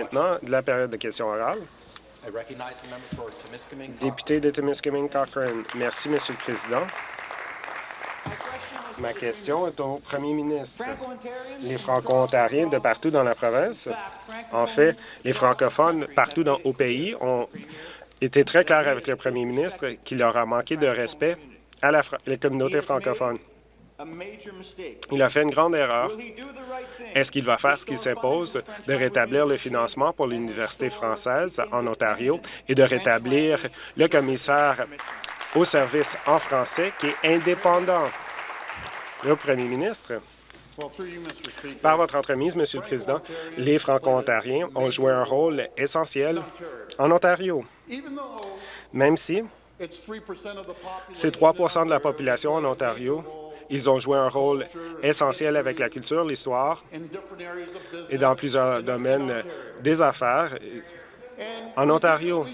Maintenant, de la période de questions orales. Député de Timiskaming Cochrane. Merci, Monsieur le Président. Ma question est au premier ministre. Les Franco-Ontariens de partout dans la province, en fait, les francophones partout dans, au pays ont été très clairs avec le premier ministre qu'il leur a manqué de respect à la, les communautés francophones. Il a fait une grande erreur. Est-ce qu'il va faire ce qu'il s'impose de rétablir le financement pour l'Université française en Ontario et de rétablir le commissaire au service en français qui est indépendant? Le premier ministre. Par votre entremise, Monsieur le Président, les Franco-Ontariens ont joué un rôle essentiel en Ontario, même si c'est 3% de la population en Ontario ils ont joué un rôle essentiel avec la culture, l'histoire et dans plusieurs domaines des affaires en Ontario.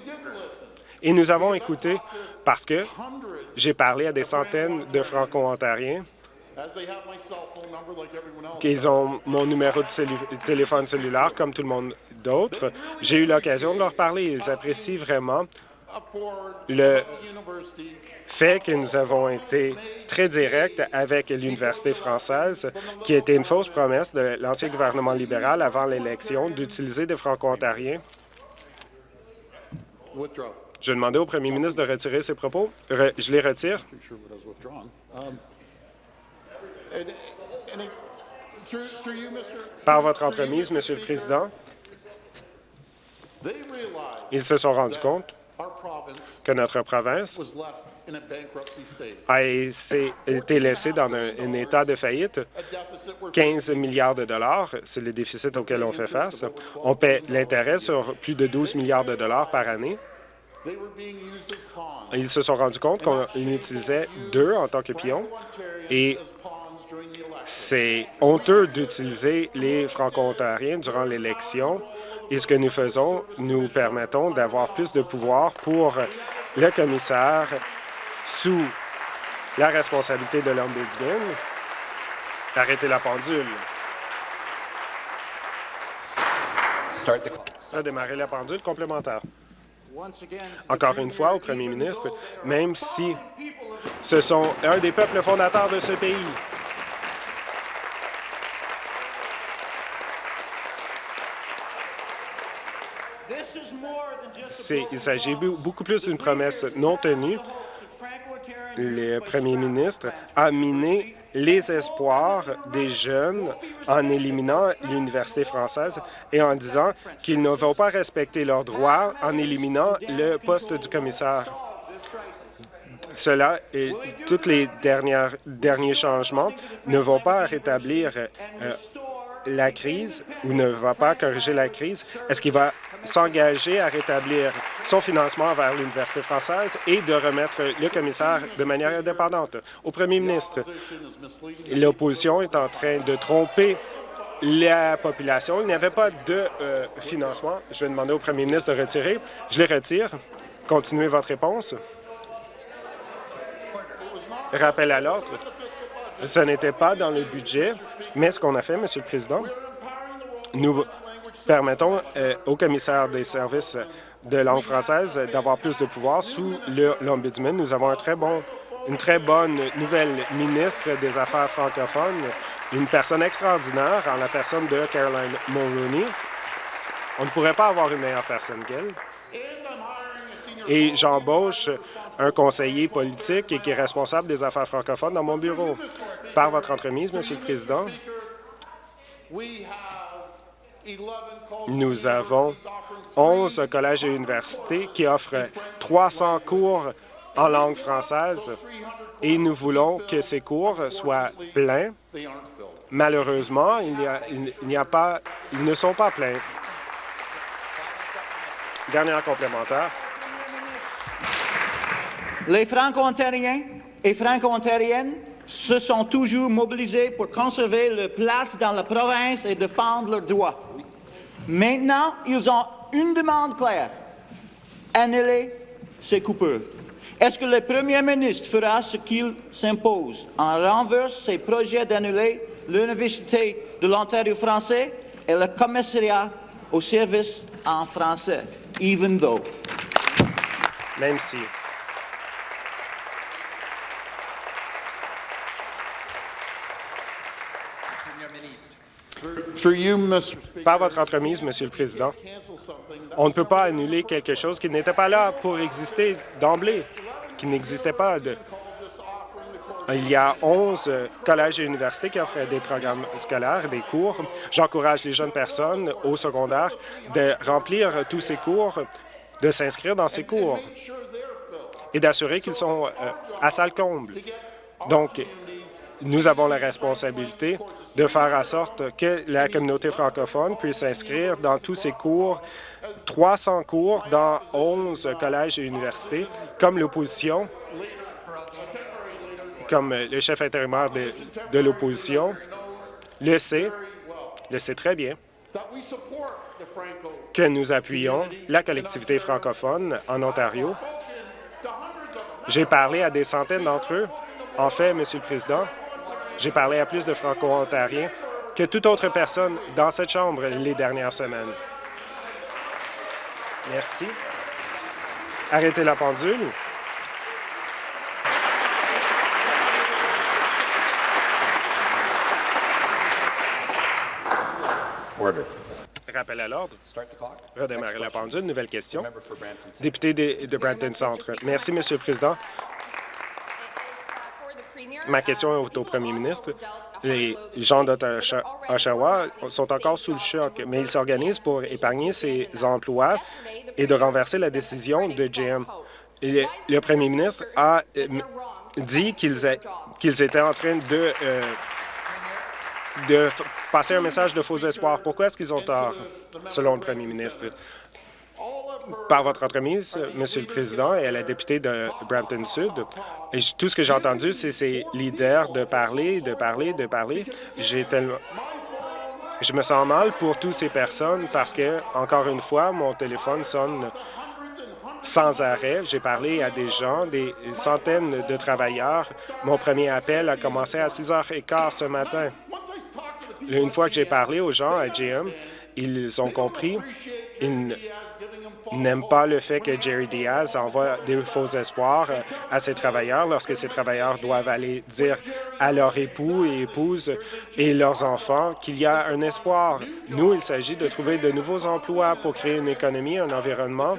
Et nous avons écouté parce que j'ai parlé à des centaines de Franco-Ontariens qu'ils ont mon numéro de téléphone cellulaire comme tout le monde d'autre. J'ai eu l'occasion de leur parler. Ils apprécient vraiment le fait que nous avons été très directs avec l'Université française, qui était une fausse promesse de l'ancien gouvernement libéral avant l'élection d'utiliser des Franco-Ontariens. Je demandais au premier ministre de retirer ses propos. je les retire. Par votre entremise, Monsieur le Président, ils se sont rendus compte que notre province a été laissée dans un, état de faillite. 15 milliards de dollars, c'est le déficit auquel on fait face. On paie l'intérêt sur plus de 12 milliards de dollars par année. Ils se sont rendus compte qu'on utilisait deux en tant que pions et c'est honteux d'utiliser les Franco-Ontariens durant l'élection et ce que nous faisons, nous permettons d'avoir plus de pouvoir pour le commissaire sous la responsabilité de l'Ombudsman. Arrêtez la pendule. A démarrer la pendule complémentaire. Encore une fois, au premier ministre, même si ce sont un des peuples fondateurs de ce pays, il s'agit beaucoup plus d'une promesse non tenue. Le premier ministre a miné les espoirs des jeunes en éliminant l'Université française et en disant qu'ils ne vont pas respecter leurs droits en éliminant le poste du commissaire. Cela et tous les derniers changements ne vont pas rétablir euh, la crise ou ne va pas corriger la crise. Est-ce qu'il va s'engager à rétablir son financement vers l'Université française et de remettre le commissaire de manière indépendante. Au premier ministre, l'opposition est en train de tromper la population. Il n'y avait pas de euh, financement. Je vais demander au premier ministre de retirer. Je les retire. Continuez votre réponse. Rappel à l'ordre. Ce n'était pas dans le budget, mais ce qu'on a fait, Monsieur le Président, nous permettons euh, au commissaire des services de langue française d'avoir plus de pouvoir sous l'Ombudsman. Nous avons une très bonne nouvelle ministre des Affaires francophones, une personne extraordinaire en la personne de Caroline Mulroney. On ne pourrait pas avoir une meilleure personne qu'elle. Et j'embauche un conseiller politique qui est responsable des affaires francophones dans mon bureau. Par votre entremise, Monsieur le Président, nous avons 11 collèges et universités qui offrent 300 cours en langue française et nous voulons que ces cours soient pleins. Malheureusement, il n'y a, pas, ils ne sont pas pleins. Dernière complémentaire. Les Franco-Ontariens et Franco-Ontariennes se sont toujours mobilisés pour conserver leur place dans la province et défendre leurs droits. Maintenant, ils ont une demande claire. Annuler ces coupures. Est-ce que le Premier ministre fera ce qu'il s'impose en renverse ses projets d'annuler l'Université de l'Ontario français et le commissariat au service en français, even though? Même si. Par votre entremise, Monsieur le Président, on ne peut pas annuler quelque chose qui n'était pas là pour exister d'emblée, qui n'existait pas. De... Il y a 11 collèges et universités qui offrent des programmes scolaires, des cours. J'encourage les jeunes personnes au secondaire de remplir tous ces cours, de s'inscrire dans ces cours et d'assurer qu'ils sont euh, à salle comble. Donc, nous avons la responsabilité de faire en sorte que la communauté francophone puisse s'inscrire dans tous ces cours, 300 cours dans 11 collèges et universités, comme l'opposition, comme le chef intérimaire de, de l'opposition le sait, le sait très bien, que nous appuyons la collectivité francophone en Ontario. J'ai parlé à des centaines d'entre eux. En fait, Monsieur le Président, j'ai parlé à plus de Franco-Ontariens que toute autre personne dans cette Chambre les dernières semaines. Merci. Arrêtez la pendule. Rappel à l'ordre. Redémarrer la pendule. Nouvelle question. Député de, de Brampton Centre. Merci, Monsieur le Président. Ma question est au premier ministre. Les gens d'Oshawa sont encore sous le choc, mais ils s'organisent pour épargner ces emplois et de renverser la décision de GM. Le, premier ministre a euh, dit qu'ils étaient en train de, euh, de passer un message de faux espoir. Pourquoi est-ce qu'ils ont tort, selon le premier ministre? Par votre entremise, Monsieur le Président, et à la députée de Brampton Sud. Tout ce que j'ai entendu, c'est ces leaders de parler, de parler, de parler. J'ai tellement... Je me sens mal pour toutes ces personnes parce que, encore une fois, mon téléphone sonne sans arrêt. J'ai parlé à des gens, des centaines de travailleurs. Mon premier appel a commencé à 6h15 ce matin. Une fois que j'ai parlé aux gens à GM, ils ont compris, ils n'aime pas le fait que Jerry Diaz envoie des faux espoirs euh, à ses travailleurs lorsque ces travailleurs doivent aller dire à leur époux et épouses et leurs enfants qu'il y a un espoir. Nous, il s'agit de trouver de nouveaux emplois pour créer une économie, un environnement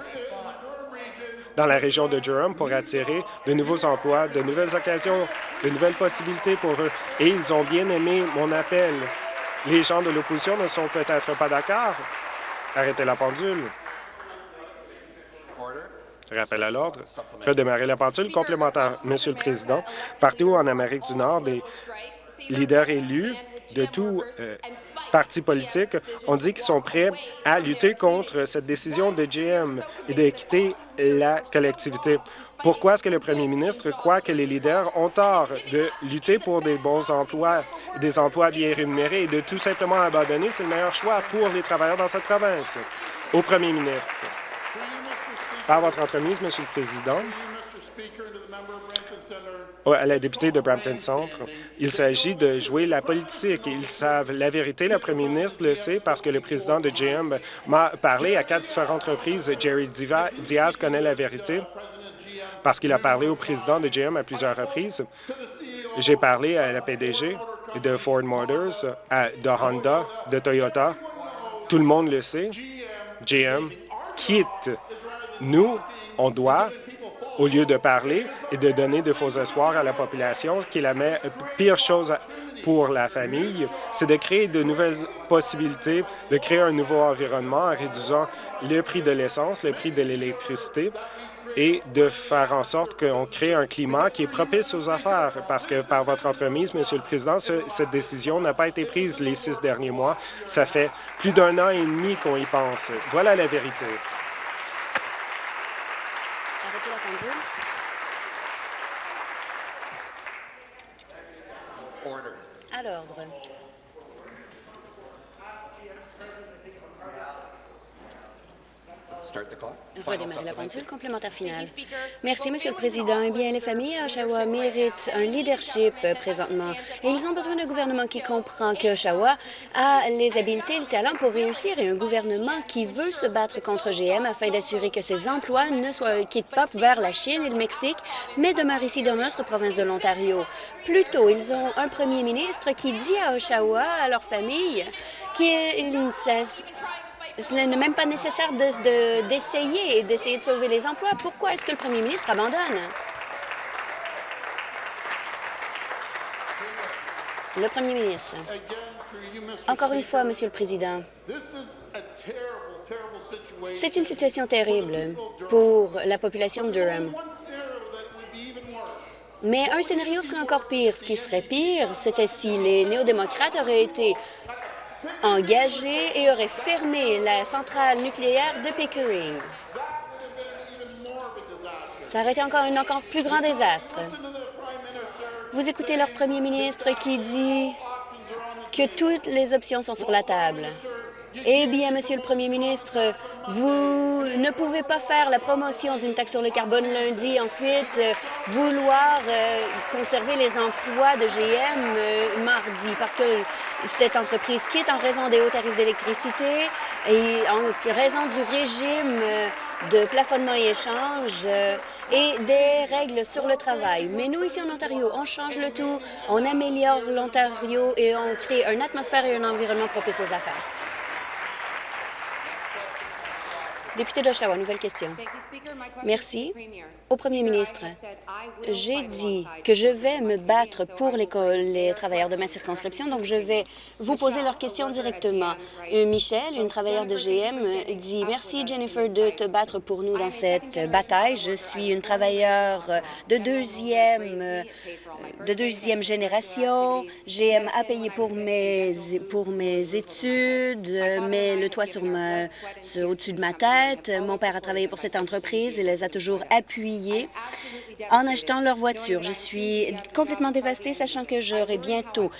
dans la région de Durham pour attirer de nouveaux emplois, de nouvelles occasions, de nouvelles possibilités pour eux. Et ils ont bien aimé mon appel. Les gens de l'opposition ne sont peut-être pas d'accord. Arrêtez la pendule. Rappel à l'ordre. Redémarrer la pendule complémentaire. Monsieur le Président, partout en Amérique du Nord, des leaders élus de tout euh, parti politique ont dit qu'ils sont prêts à lutter contre cette décision de GM et de quitter la collectivité. Pourquoi est-ce que le premier ministre croit que les leaders ont tort de lutter pour des bons emplois, des emplois bien rémunérés et de tout simplement abandonner? C'est le meilleur choix pour les travailleurs dans cette province. Au premier ministre. Par votre entremise, Monsieur le Président, à la députée de Brampton Centre, il s'agit de jouer la politique. Ils savent la vérité. Le premier ministre le sait parce que le président de GM m'a parlé à quatre différentes reprises. Jerry Diaz connaît la vérité parce qu'il a parlé au président de GM à plusieurs reprises. J'ai parlé à la PDG de Ford Motors, de Honda, de Toyota. Tout le monde le sait. GM quitte nous, on doit, au lieu de parler et de donner de faux espoirs à la population, qui est la pire chose pour la famille, c'est de créer de nouvelles possibilités, de créer un nouveau environnement en réduisant le prix de l'essence, le prix de l'électricité, et de faire en sorte qu'on crée un climat qui est propice aux affaires, parce que par votre entremise, Monsieur le Président, cette décision n'a pas été prise les six derniers mois. Ça fait plus d'un an et demi qu'on y pense. Voilà la vérité. À l'ordre. Redémarrer la pendule complémentaire finale. Merci, Monsieur le Président. Eh bien, les familles à Oshawa méritent un leadership euh, présentement et ils ont besoin d'un gouvernement qui comprend que Oshawa a les habiletés et le talent pour réussir et un gouvernement qui veut se battre contre GM afin d'assurer que ses emplois ne soient, quittent pas vers la Chine et le Mexique, mais demeurent ici dans notre province de l'Ontario. Plutôt, ils ont un premier ministre qui dit à Oshawa, à leur famille, qu'il ne cesse ce n'est même pas nécessaire d'essayer de, d'essayer de sauver les emplois. Pourquoi est-ce que le premier ministre abandonne? Le premier ministre. Encore une fois, Monsieur le Président, c'est une situation terrible pour la population de Durham. Mais un scénario serait encore pire. Ce qui serait pire, c'était si les néo-démocrates auraient été engagé et aurait fermé la centrale nucléaire de Pickering. Ça aurait été encore un encore plus grand désastre. Vous écoutez leur premier ministre qui dit que toutes les options sont sur la table. Eh bien, Monsieur le Premier ministre, vous ne pouvez pas faire la promotion d'une taxe sur le carbone lundi, ensuite euh, vouloir euh, conserver les emplois de GM euh, mardi, parce que cette entreprise quitte en raison des hauts tarifs d'électricité et en raison du régime de plafonnement et échange et des règles sur le travail. Mais nous, ici en Ontario, on change le tout, on améliore l'Ontario et on crée une atmosphère et un environnement propice aux affaires. Député d'Oshawa, nouvelle question. Merci. Au premier ministre, j'ai dit que je vais me battre pour les, travailleurs de ma circonscription, donc je vais vous poser leurs questions directement. Euh, Michel, une travailleuse de GM, dit « Merci, Jennifer, de te battre pour nous dans cette bataille. Je suis une travailleuse de deuxième, de deuxième génération. GM a payé pour mes, pour mes études, mais le toit sur au-dessus de ma tête. Mon père a travaillé pour cette entreprise et les a toujours appuyés en achetant leur voiture. Je suis complètement dévastée, sachant que j'aurai bientôt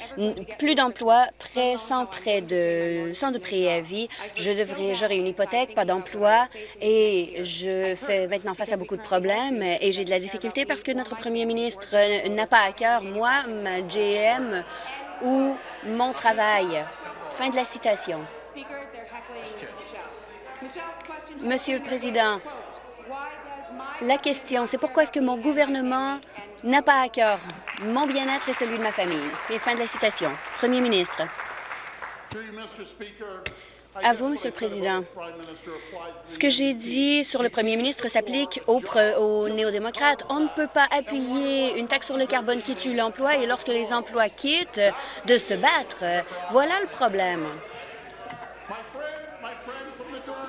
plus d'emplois, prêt sans prêt de sans de préavis. Je devrais, j'aurai une hypothèque, pas d'emploi, et je fais maintenant face à beaucoup de problèmes et j'ai de la difficulté parce que notre premier ministre n'a pas à cœur moi, ma GM ou mon travail. Fin de la citation. Monsieur le Président, la question, c'est pourquoi est-ce que mon gouvernement n'a pas à cœur mon bien-être et celui de ma famille? fin de la citation. Premier ministre. À vous, Monsieur le Président. Ce que j'ai dit sur le premier ministre s'applique aux, aux néo-démocrates. On ne peut pas appuyer une taxe sur le carbone qui tue l'emploi et lorsque les emplois quittent, de se battre. Voilà le problème.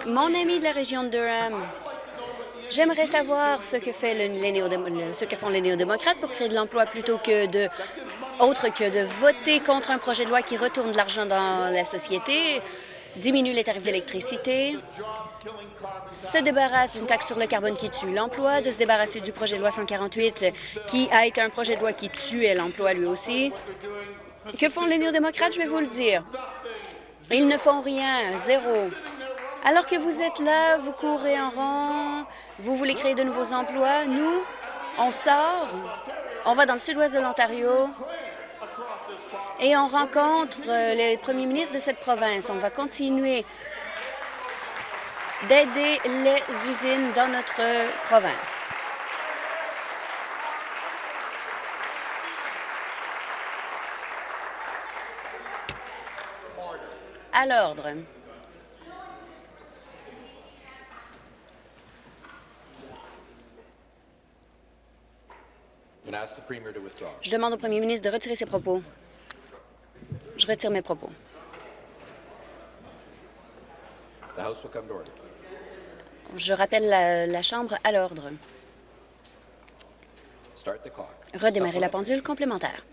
Mon ami de la région de Durham J'aimerais savoir ce que, font les néo-démocrates pour créer de l'emploi plutôt que de autre que de voter contre un projet de loi qui retourne de l'argent dans la société, diminue les tarifs d'électricité, se débarrasse d'une taxe sur le carbone qui tue l'emploi, de se débarrasser du projet de loi 148 qui a été un projet de loi qui tuait l'emploi lui aussi. Que font les néo-démocrates, je vais vous le dire. Ils ne font rien, zéro. Alors que vous êtes là, vous courez en rang, vous voulez créer de nouveaux emplois, nous, on sort, on va dans le sud-ouest de l'Ontario et on rencontre euh, les premiers ministres de cette province. On va continuer d'aider les usines dans notre province. À l'ordre. Je demande au premier ministre de retirer ses propos. Je retire mes propos. Je rappelle la, Chambre à l'ordre. Redémarrer la pendule complémentaire.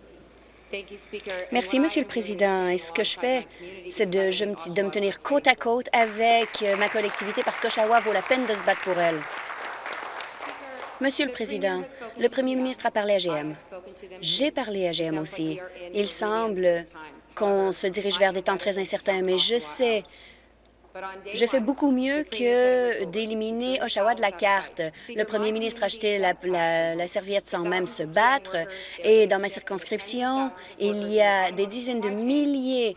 Merci, Monsieur le Président. Et ce que je fais, c'est de, de, me tenir côte à côte avec ma collectivité parce qu'Oshawa vaut la peine de se battre pour elle. Monsieur le Président, le premier ministre a parlé à GM. J'ai parlé à GM aussi. Il semble qu'on se dirige vers des temps très incertains, mais je sais Je fais beaucoup mieux que d'éliminer Oshawa de la carte. Le premier ministre a acheté la, serviette sans même se battre. Et dans ma circonscription, il y a des dizaines de milliers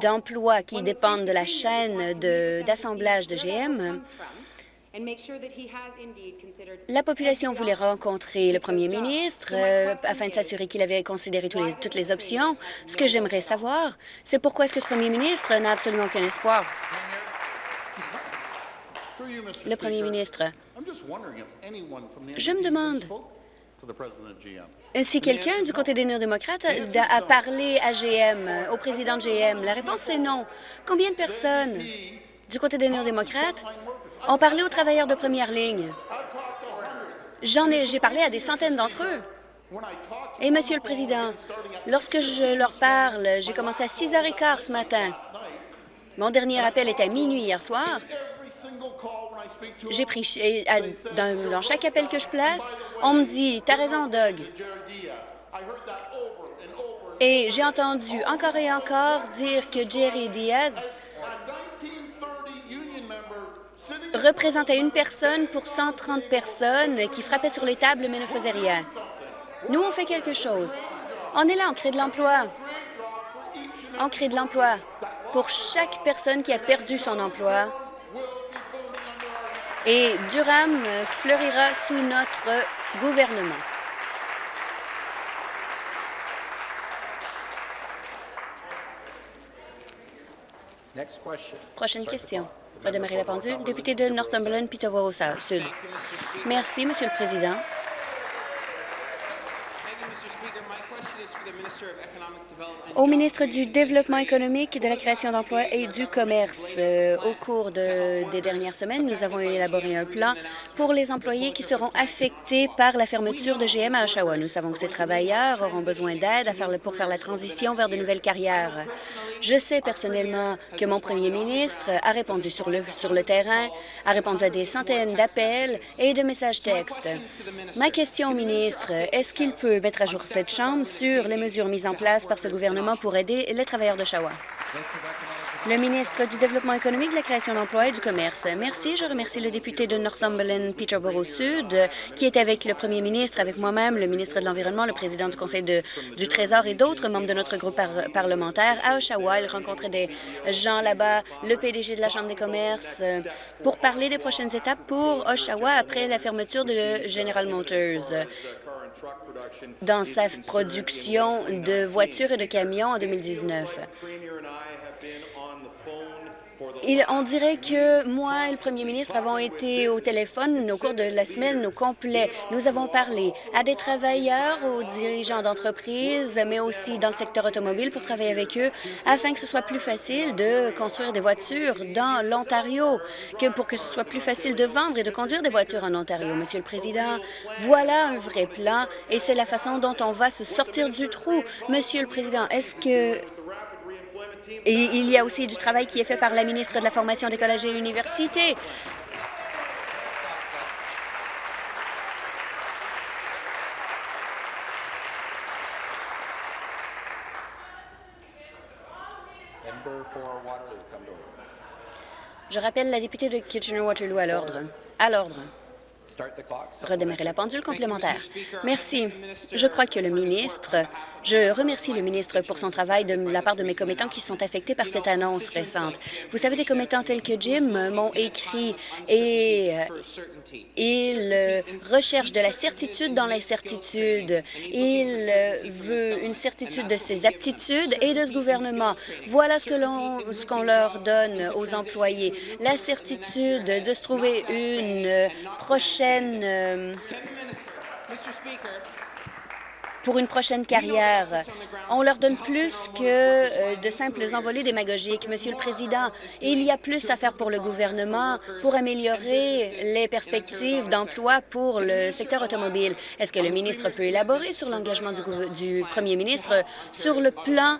d'emplois qui dépendent de la chaîne d'assemblage de, GM. La population voulait rencontrer le premier ministre euh, afin de s'assurer qu'il avait considéré toutes les options. Ce que j'aimerais savoir, c'est pourquoi est-ce que ce premier ministre n'a absolument aucun espoir? Le premier ministre, je me demande si quelqu'un du côté des néo-démocrates a parlé à GM, au président de GM. La réponse est non. Combien de personnes du côté des néo-démocrates ont parlé aux travailleurs de première ligne? J'en ai, j'ai parlé à des centaines d'entre eux. Et, Monsieur le Président, lorsque je leur parle, j'ai commencé à 6 h 15 ce matin. Mon dernier appel était à minuit hier soir. J'ai pris, dans, chaque appel que je place, on me dit « T'as raison, Doug ». Et j'ai entendu encore et encore dire que Jerry Diaz représentait une personne pour 130 personnes qui frappaient sur les tables mais ne faisaient rien. Nous, on fait quelque chose. On est là, on crée de l'emploi. On crée de l'emploi pour chaque personne qui a perdu son emploi. Et Durham fleurira sous notre gouvernement. Prochaine question. Redémarrer la pendule. Député de Northumberland, Peterborough Sud. Merci, Monsieur le Président. Au ministre du Développement économique, de la création d'emplois et du commerce, euh, au cours des dernières semaines, nous avons élaboré un plan pour les employés qui seront affectés par la fermeture de GM à Oshawa. Nous savons que ces travailleurs auront besoin d'aide pour faire la transition vers de nouvelles carrières. Je sais personnellement que mon premier ministre a répondu sur le, terrain, a répondu à des centaines d'appels et de messages textes. Ma question au ministre, est-ce qu'il peut mettre à jour cette Chambre sur les mesures mises en place par ce gouvernement pour aider les travailleurs de Shawa. Le ministre du Développement économique, de la création d'emplois et du commerce. Merci. Je remercie le député de Northumberland, Peterborough Sud, qui est avec le premier ministre, avec moi-même, le ministre de l'Environnement, le président du Conseil du Trésor et d'autres membres de notre groupe parlementaire à Oshawa. Il rencontrait des gens là-bas, le PDG de la Chambre des commerces, pour parler des prochaines étapes pour Oshawa après la fermeture de General Motors dans sa production de voitures et de camions en 2019 on dirait que moi et le premier ministre avons été au téléphone au cours de la semaine au complet. Nous avons parlé à des travailleurs, aux dirigeants d'entreprises, mais aussi dans le secteur automobile pour travailler avec eux afin que ce soit plus facile de construire des voitures dans l'Ontario, que pour que ce soit plus facile de vendre et de conduire des voitures en Ontario. Monsieur le Président, voilà un vrai plan et c'est la façon dont on va se sortir du trou. Monsieur le Président, est-ce que et il y a aussi du travail qui est fait par la ministre de la Formation des collèges et universités. Je rappelle la députée de Kitchener-Waterloo à l'ordre. À l'ordre redémarrer la pendule complémentaire. Merci. Je crois que le ministre, je remercie le ministre pour son travail de la part de mes commettants qui sont affectés par cette annonce récente. Vous savez, des commettants tels que Jim m'ont écrit et euh, il recherche de la certitude dans l'incertitude. Il veut une certitude de ses aptitudes et de ce gouvernement. Voilà ce que l'on, ce qu'on leur donne aux employés. La certitude de se trouver une prochaine euh, pour une prochaine carrière. On leur donne plus que euh, de simples envolées démagogiques. Monsieur le Président, il y a plus à faire pour le gouvernement pour améliorer les perspectives d'emploi pour le secteur automobile? Est-ce que le ministre peut élaborer sur l'engagement du, du premier ministre sur le plan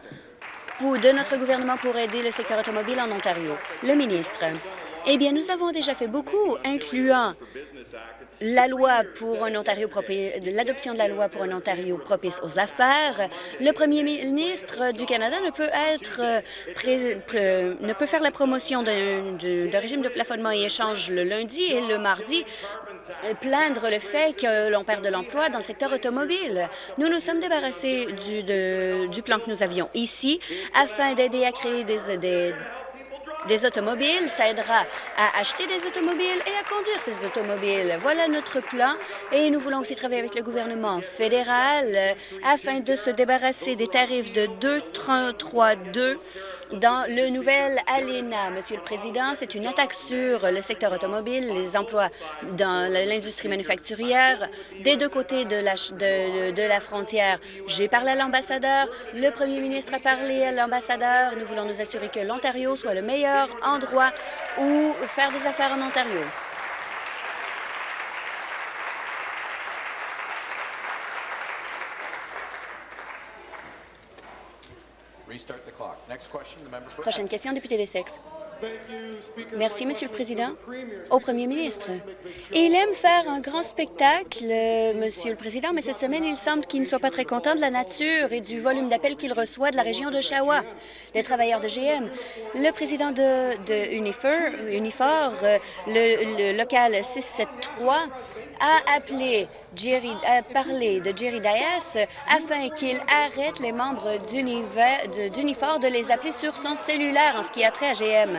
de notre gouvernement pour aider le secteur automobile en Ontario? Le ministre. Eh bien, nous avons déjà fait beaucoup, incluant la loi pour un Ontario l'adoption de la loi pour un Ontario propice aux affaires. Le premier ministre du Canada ne peut être ne peut faire la promotion d'un régime de plafonnement et échange le lundi et le mardi plaindre le fait que l'on perd de l'emploi dans le secteur automobile. Nous nous sommes débarrassés du, du plan que nous avions ici afin d'aider à créer des, des des automobiles, ça aidera à acheter des automobiles et à conduire ces automobiles. Voilà notre plan et nous voulons aussi travailler avec le gouvernement fédéral euh, afin de se débarrasser des tarifs de 2,33,2 dans le nouvel ALENA. Monsieur le Président, c'est une attaque sur le secteur automobile, les emplois dans l'industrie manufacturière des deux côtés de la, de, de la frontière. J'ai parlé à l'ambassadeur, le premier ministre a parlé à l'ambassadeur. Nous voulons nous assurer que l'Ontario soit le meilleur endroit où faire des affaires en Ontario. Prochaine question, député des sexes. Merci, Monsieur le Président. Au Premier ministre. Il aime faire un grand spectacle, Monsieur le Président, mais cette semaine, il semble qu'il ne soit pas très content de la nature et du volume d'appels qu'il reçoit de la région de Shawa, des travailleurs de GM. Le président de, Unifor, le, le local 673, a appelé Jerry, a parlé de Jerry Dias afin qu'il arrête les membres d'Unifor de les appeler sur son cellulaire en ce qui a trait à GM.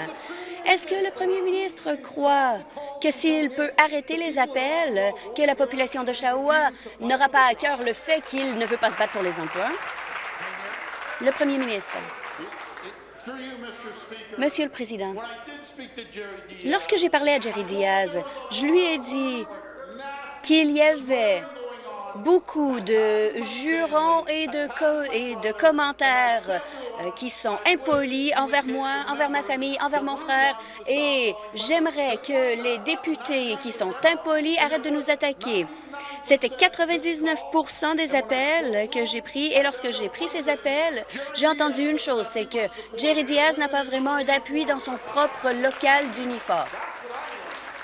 Est-ce que le premier ministre croit que s'il peut arrêter les appels, que la population de Shawa n'aura pas à cœur le fait qu'il ne veut pas se battre pour les emplois? Le premier ministre. Monsieur le Président, lorsque j'ai parlé à Jerry Diaz, je lui ai dit qu'il y avait beaucoup de jurons et de, commentaires euh, qui sont impolis envers moi, envers ma famille, envers mon frère, et j'aimerais que les députés qui sont impolis arrêtent de nous attaquer. C'était 99% des appels que j'ai pris, et lorsque j'ai pris ces appels, j'ai entendu une chose, c'est que Jerry Diaz n'a pas vraiment d'appui dans son propre local d'uniforme.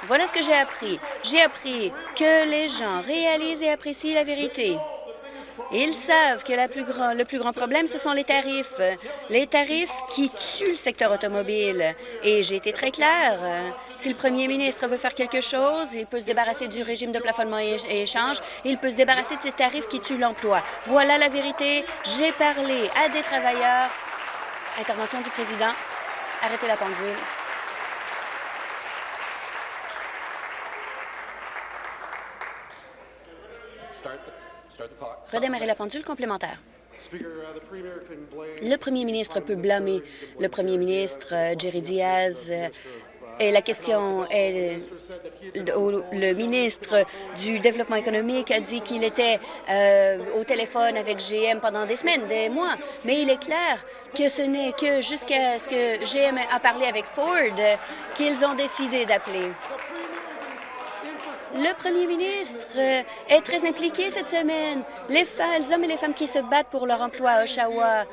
Voilà ce que j'ai appris. J'ai appris que les gens réalisent et apprécient la vérité. Ils savent que le plus grand problème, ce sont les tarifs. Les tarifs qui tuent le secteur automobile. Et j'ai été très claire. Si le premier ministre veut faire quelque chose, il peut se débarrasser du régime de plafonnement et échange. Il peut se débarrasser de ces tarifs qui tuent l'emploi. Voilà la vérité. J'ai parlé à des travailleurs. Intervention du président. Arrêtez la pendule. Redémarrer la pendule complémentaire. Le premier ministre peut blâmer le premier ministre euh, Jerry Diaz euh, et la question est, le ministre du Développement économique a dit qu'il était euh, au téléphone avec GM pendant des semaines, des mois. Mais il est clair que ce n'est que jusqu'à ce que GM a parlé avec Ford qu'ils ont décidé d'appeler. Le premier ministre est très impliqué cette semaine. Les, hommes et les femmes qui se battent pour leur emploi à Oshawa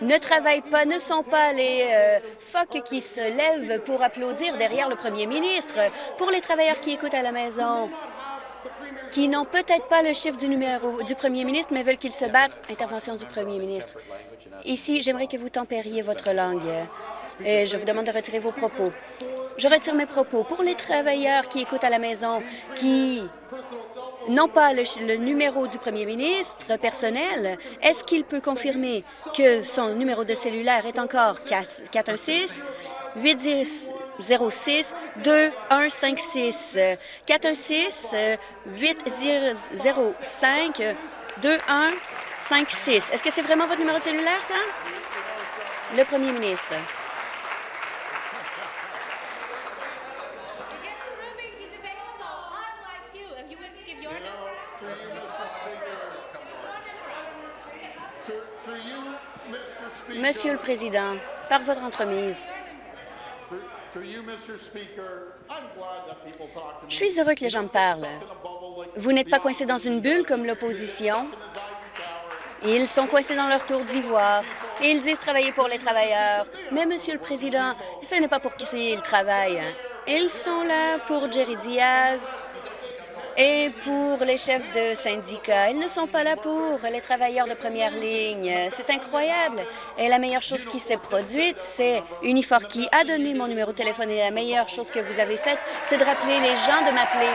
ne travaillent pas, ne sont pas les euh, phoques qui se lèvent pour applaudir derrière le premier ministre. Pour les travailleurs qui écoutent à la maison, qui n'ont peut-être pas le chiffre du numéro du premier ministre, mais veulent qu'ils se battent, intervention du premier ministre. Ici, j'aimerais que vous tempériez votre langue et je vous demande de retirer vos propos. Je retire mes propos. Pour les travailleurs qui écoutent à la maison, qui n'ont pas le, numéro du premier ministre personnel, est-ce qu'il peut confirmer que son numéro de cellulaire est encore 416 806 2156 416 805 2156. Est-ce que c'est vraiment votre numéro de cellulaire, ça? Le premier ministre. Monsieur le Président, par votre entremise, je suis heureux que les gens me parlent. Vous n'êtes pas coincé dans une bulle comme l'opposition. Ils sont coincés dans leur tour d'ivoire Ils disent travailler pour les travailleurs. Mais, Monsieur le Président, ce n'est pas pour qu'ils travaillent. Ils sont là pour Jerry Diaz, et pour les chefs de syndicats, ils ne sont pas là pour les travailleurs de première ligne. C'est incroyable. Et la meilleure chose qui s'est produite, c'est Unifor qui a donné mon numéro de téléphone. Et la meilleure chose que vous avez faite, c'est de rappeler les gens de m'appeler.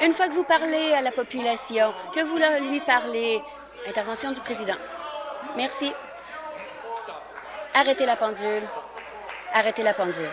Une fois que vous parlez à la population, que vous lui parlez, intervention du président. Merci. Arrêtez la pendule. Arrêtez la pendule.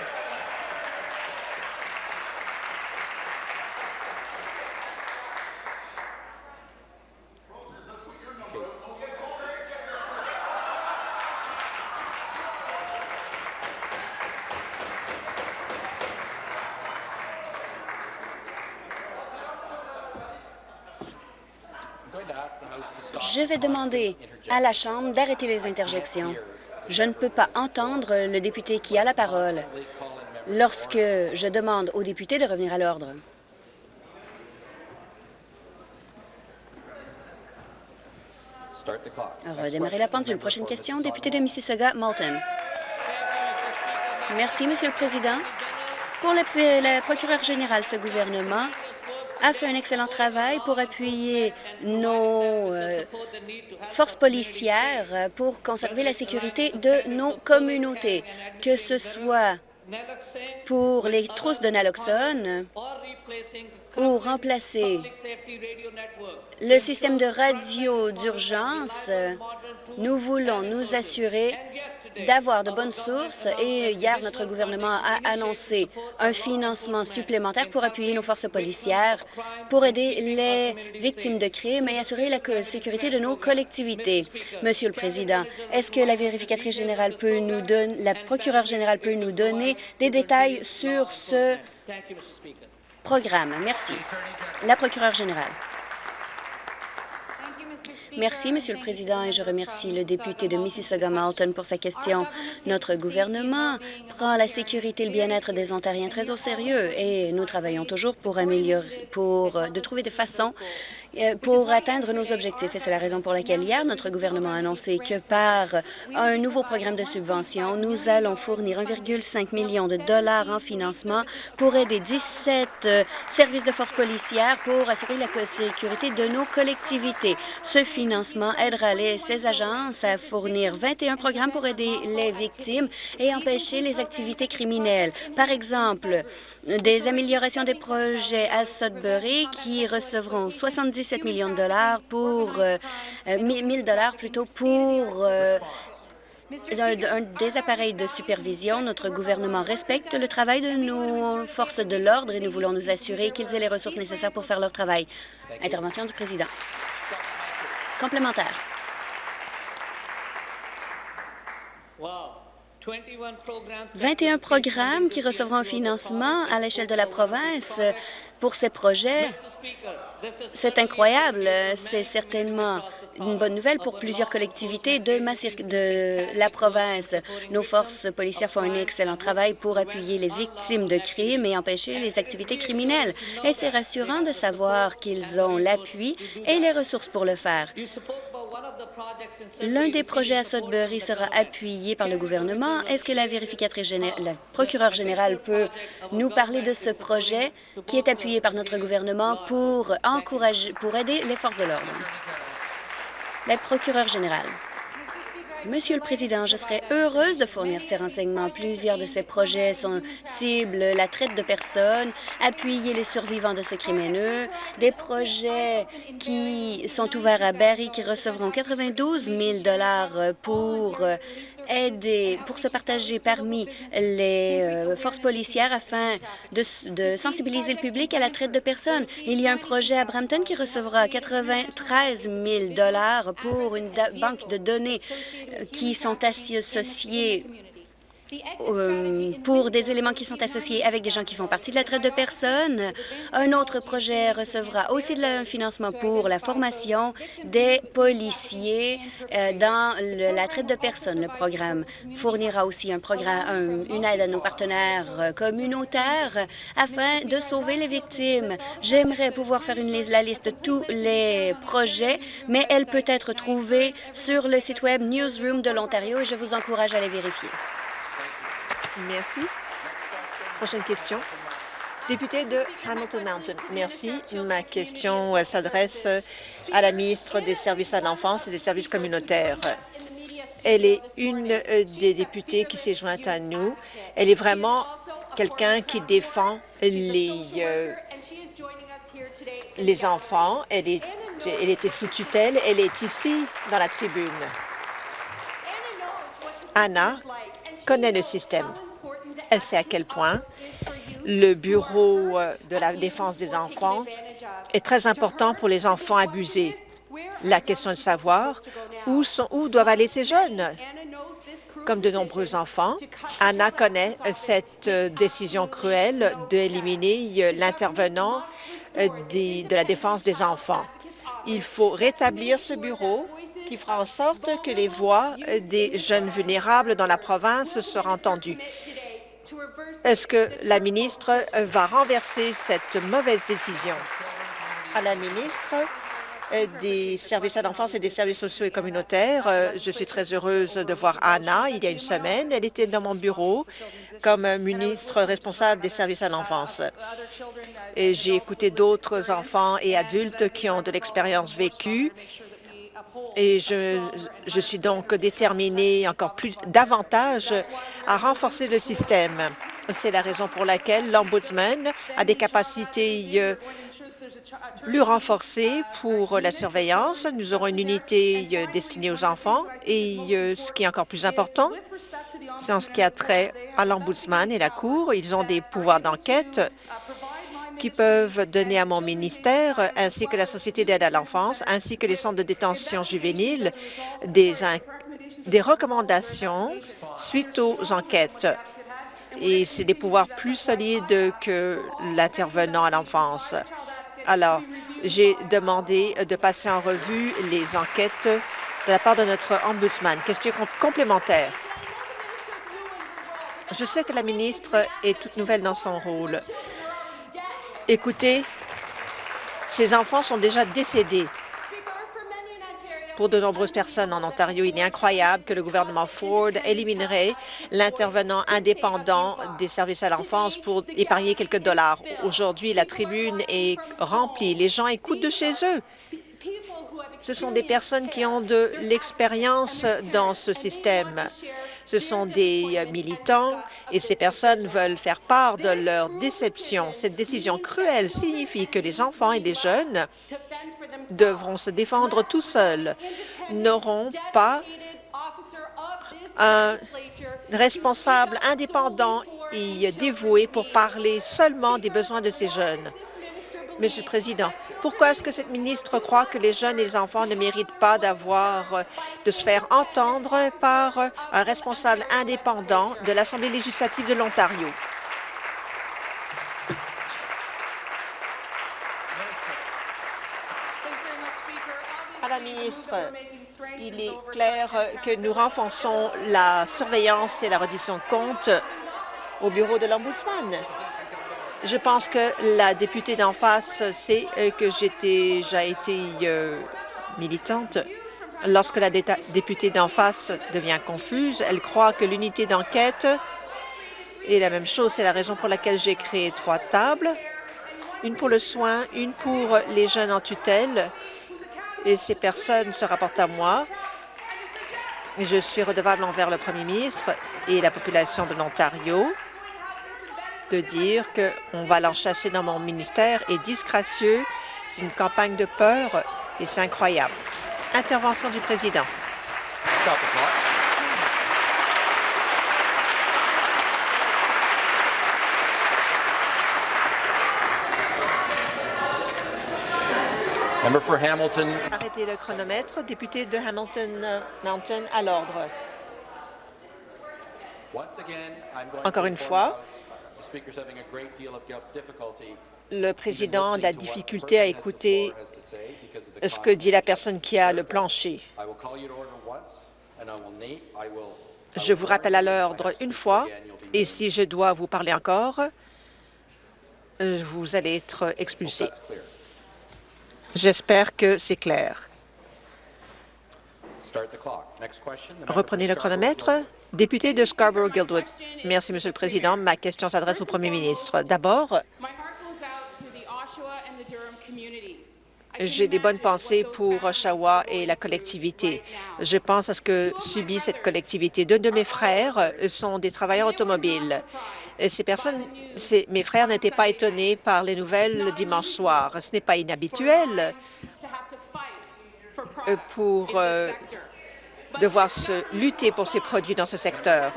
Je vais demander à la Chambre d'arrêter les interjections. Je ne peux pas entendre le député qui a la parole lorsque je demande au député de revenir à l'ordre. Redémarrer la pendule. Prochaine question, député de Mississauga, Malton. Merci, Monsieur le Président. Pour le procureur général, ce gouvernement a fait un excellent travail pour appuyer nos euh, forces policières pour conserver la sécurité de nos communautés, que ce soit pour les trousses de naloxone ou remplacer le système de radio d'urgence, nous voulons nous assurer d'avoir de bonnes sources et hier, notre gouvernement a annoncé un financement supplémentaire pour appuyer nos forces policières, pour aider les victimes de crimes et assurer la sécurité de nos collectivités. Monsieur le Président, est-ce que la vérificatrice générale peut nous donner, la procureure générale peut nous donner des détails sur ce programme? Merci. La procureure générale. Merci, Monsieur le Président, et je remercie le député de Mississauga-Malton pour sa question. Notre gouvernement prend la sécurité et le bien-être des Ontariens très au sérieux et nous travaillons toujours pour améliorer, pour de trouver des façons euh, pour atteindre nos objectifs. Et c'est la raison pour laquelle hier, notre gouvernement a annoncé que par un nouveau programme de subvention, nous allons fournir 1,5 million de dollars en financement pour aider 17 euh, services de force policière pour assurer la sécurité de nos collectivités. Ce financement aidera les, ces agences à fournir 21 programmes pour aider les victimes et empêcher les activités criminelles. Par exemple, des améliorations des projets à Sudbury qui recevront 77 millions de dollars pour 1000 euh, dollars plutôt pour euh, des appareils de supervision. Notre gouvernement respecte le travail de nos forces de l'ordre et nous voulons nous assurer qu'ils aient les ressources nécessaires pour faire leur travail. Intervention du président. Complémentaire. 21 programmes qui recevront un financement à l'échelle de la province pour ces projets. C'est incroyable. C'est certainement une bonne nouvelle pour plusieurs collectivités de, de la province. Nos forces policières font un excellent travail pour appuyer les victimes de crimes et empêcher les activités criminelles. Et c'est rassurant de savoir qu'ils ont l'appui et les ressources pour le faire. L'un des projets à Sudbury sera appuyé par le gouvernement. Est-ce que la vérificatrice générale, la procureure générale peut nous parler de ce projet qui est appuyé par notre gouvernement pour encourager, pour aider les forces de l'ordre? La procureure générale. Monsieur le Président, je serais heureuse de fournir ces renseignements. Plusieurs de ces projets sont ciblent la traite de personnes, appuyer les survivants de ce crime haineux, des projets qui sont ouverts à Barry qui recevront 92 000 pour aider, pour se partager parmi les euh, forces policières afin de, sensibiliser le public à la traite de personnes. Il y a un projet à Brampton qui recevra 93 000 pour une banque de données euh, qui sont associées euh, pour des éléments qui sont associés avec des gens qui font partie de la traite de personnes. Un autre projet recevra aussi de le financement pour la formation des policiers euh, dans la traite de personnes. Le programme fournira aussi un programme, une aide à nos partenaires euh, communautaires afin de sauver les victimes. J'aimerais pouvoir faire une, la liste de tous les projets, mais elle peut être trouvée sur le site web Newsroom de l'Ontario et je vous encourage à les vérifier. Merci. Prochaine question. Député de Hamilton Mountain. Merci. Ma question s'adresse à la ministre des Services à l'enfance et des services communautaires. Elle est une euh, des députées qui s'est jointe à nous. Elle est vraiment quelqu'un qui défend les, euh, les enfants. Elle, est, elle était sous tutelle. Elle est ici, dans la tribune. Anna connaît le système. Elle sait à quel point le Bureau euh, de la défense des enfants est très important pour les enfants abusés. La question de savoir où, doivent aller ces jeunes? Comme de nombreux enfants, Anna connaît cette euh, décision cruelle d'éliminer euh, l'intervenant de la défense des enfants. Il faut rétablir ce bureau qui fera en sorte que les voix des jeunes vulnérables dans la province seront entendues. Est-ce que la ministre va renverser cette mauvaise décision? À la ministre euh, des services à l'enfance et des services sociaux et communautaires. Euh, je suis très heureuse de voir Anna il y a une semaine. Elle était dans mon bureau comme ministre responsable des services à l'enfance. J'ai écouté d'autres enfants et adultes qui ont de l'expérience vécue et je, suis donc déterminée encore plus davantage à renforcer le système. C'est la raison pour laquelle l'Ombudsman a des capacités euh, plus renforcées pour la surveillance. Nous aurons une unité euh, destinée aux enfants et euh, ce qui est encore plus important, c'est en ce qui a trait à l'Ombudsman et la Cour. Ils ont des pouvoirs d'enquête qui peuvent donner à mon ministère, ainsi que la Société d'aide à l'enfance, ainsi que les centres de détention juvénile, des, recommandations suite aux enquêtes. Et c'est des pouvoirs plus solides que l'intervenant à l'enfance. Alors, j'ai demandé de passer en revue les enquêtes de la part de notre ombudsman. Question complémentaire. Je sais que la ministre est toute nouvelle dans son rôle. Écoutez, ces enfants sont déjà décédés. Pour de nombreuses personnes en Ontario, il est incroyable que le gouvernement Ford éliminerait l'intervenant indépendant des services à l'enfance pour épargner quelques dollars. Aujourd'hui, la tribune est remplie. Les gens écoutent de chez eux. Ce sont des personnes qui ont de l'expérience dans ce système. Ce sont des militants et ces personnes veulent faire part de leur déception. Cette décision cruelle signifie que les enfants et les jeunes devront se défendre tout seuls, n'auront pas un responsable indépendant et dévoué pour parler seulement des besoins de ces jeunes. Monsieur le Président, pourquoi est-ce que cette ministre croit que les jeunes et les enfants ne méritent pas d'avoir, euh, de se faire entendre par un responsable indépendant de l'Assemblée législative de l'Ontario? À la ministre, il est clair que nous renforçons la surveillance et la reddition de comptes au bureau de l'Ombudsman. Je pense que la députée d'en face sait euh, que j'ai été euh, militante. Lorsque la députée d'en face devient confuse, elle croit que l'unité d'enquête est la même chose. C'est la raison pour laquelle j'ai créé trois tables, une pour le soin, une pour les jeunes en tutelle, et ces personnes se rapportent à moi. Je suis redevable envers le premier ministre et la population de l'Ontario de dire qu'on va l'enchasser dans mon ministère est disgracieux. C'est une campagne de peur et c'est incroyable. Intervention du président. Arrêtez le chronomètre. Député de Hamilton Mountain à l'ordre. Encore une fois, le président a de la difficulté à écouter ce que dit la personne qui a le plancher. Je vous rappelle à l'ordre une fois, et si je dois vous parler encore, euh, vous allez être expulsé. J'espère que c'est clair. Reprenez le chronomètre. Député de Scarborough-Guildwood. Merci, Monsieur le Président. Ma question s'adresse au Premier ministre. D'abord, j'ai des bonnes pensées pour Oshawa et la collectivité. Je pense à ce que subit cette collectivité. Deux de mes frères sont des travailleurs automobiles. Ces personnes, mes frères n'étaient pas étonnés par les nouvelles dimanche soir. Ce n'est pas inhabituel pour euh, devoir se lutter pour ces produits dans ce secteur.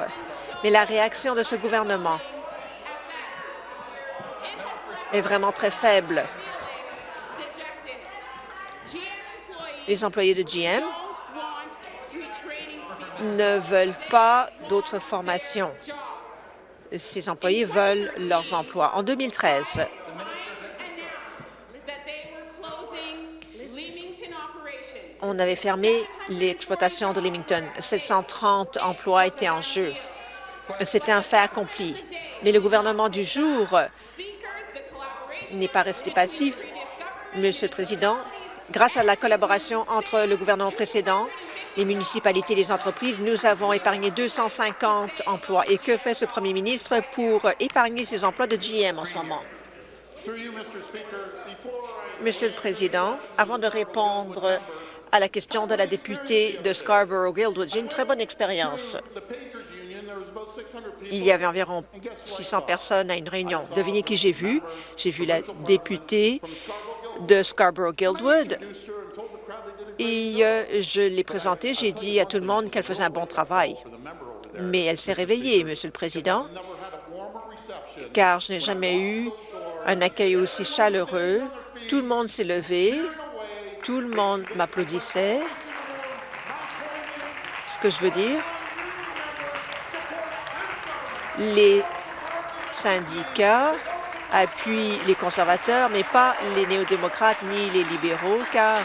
Mais la réaction de ce gouvernement est vraiment très faible. Les employés de GM ne veulent pas d'autres formations. Ces employés veulent leurs emplois. En 2013, on avait fermé l'exploitation de Leamington. 730 emplois étaient en jeu. C'était un fait accompli. Mais le gouvernement du jour n'est pas resté passif. Monsieur le Président, grâce à la collaboration entre le gouvernement précédent, les municipalités et les entreprises, nous avons épargné 250 emplois. Et que fait ce premier ministre pour épargner ces emplois de GM en ce moment? Monsieur le Président, avant de répondre à la question de la députée de Scarborough-Guildwood. J'ai une très bonne expérience. Il y avait environ 600 personnes à une réunion. Devinez qui j'ai vu? J'ai vu la députée de Scarborough-Guildwood et euh, je l'ai présentée. J'ai dit à tout le monde qu'elle faisait un bon travail. Mais elle s'est réveillée, Monsieur le Président, car je n'ai jamais eu un accueil aussi chaleureux. Tout le monde s'est levé tout le monde m'applaudissait. Ce que je veux dire, les syndicats appuient les conservateurs, mais pas les néo-démocrates ni les libéraux, car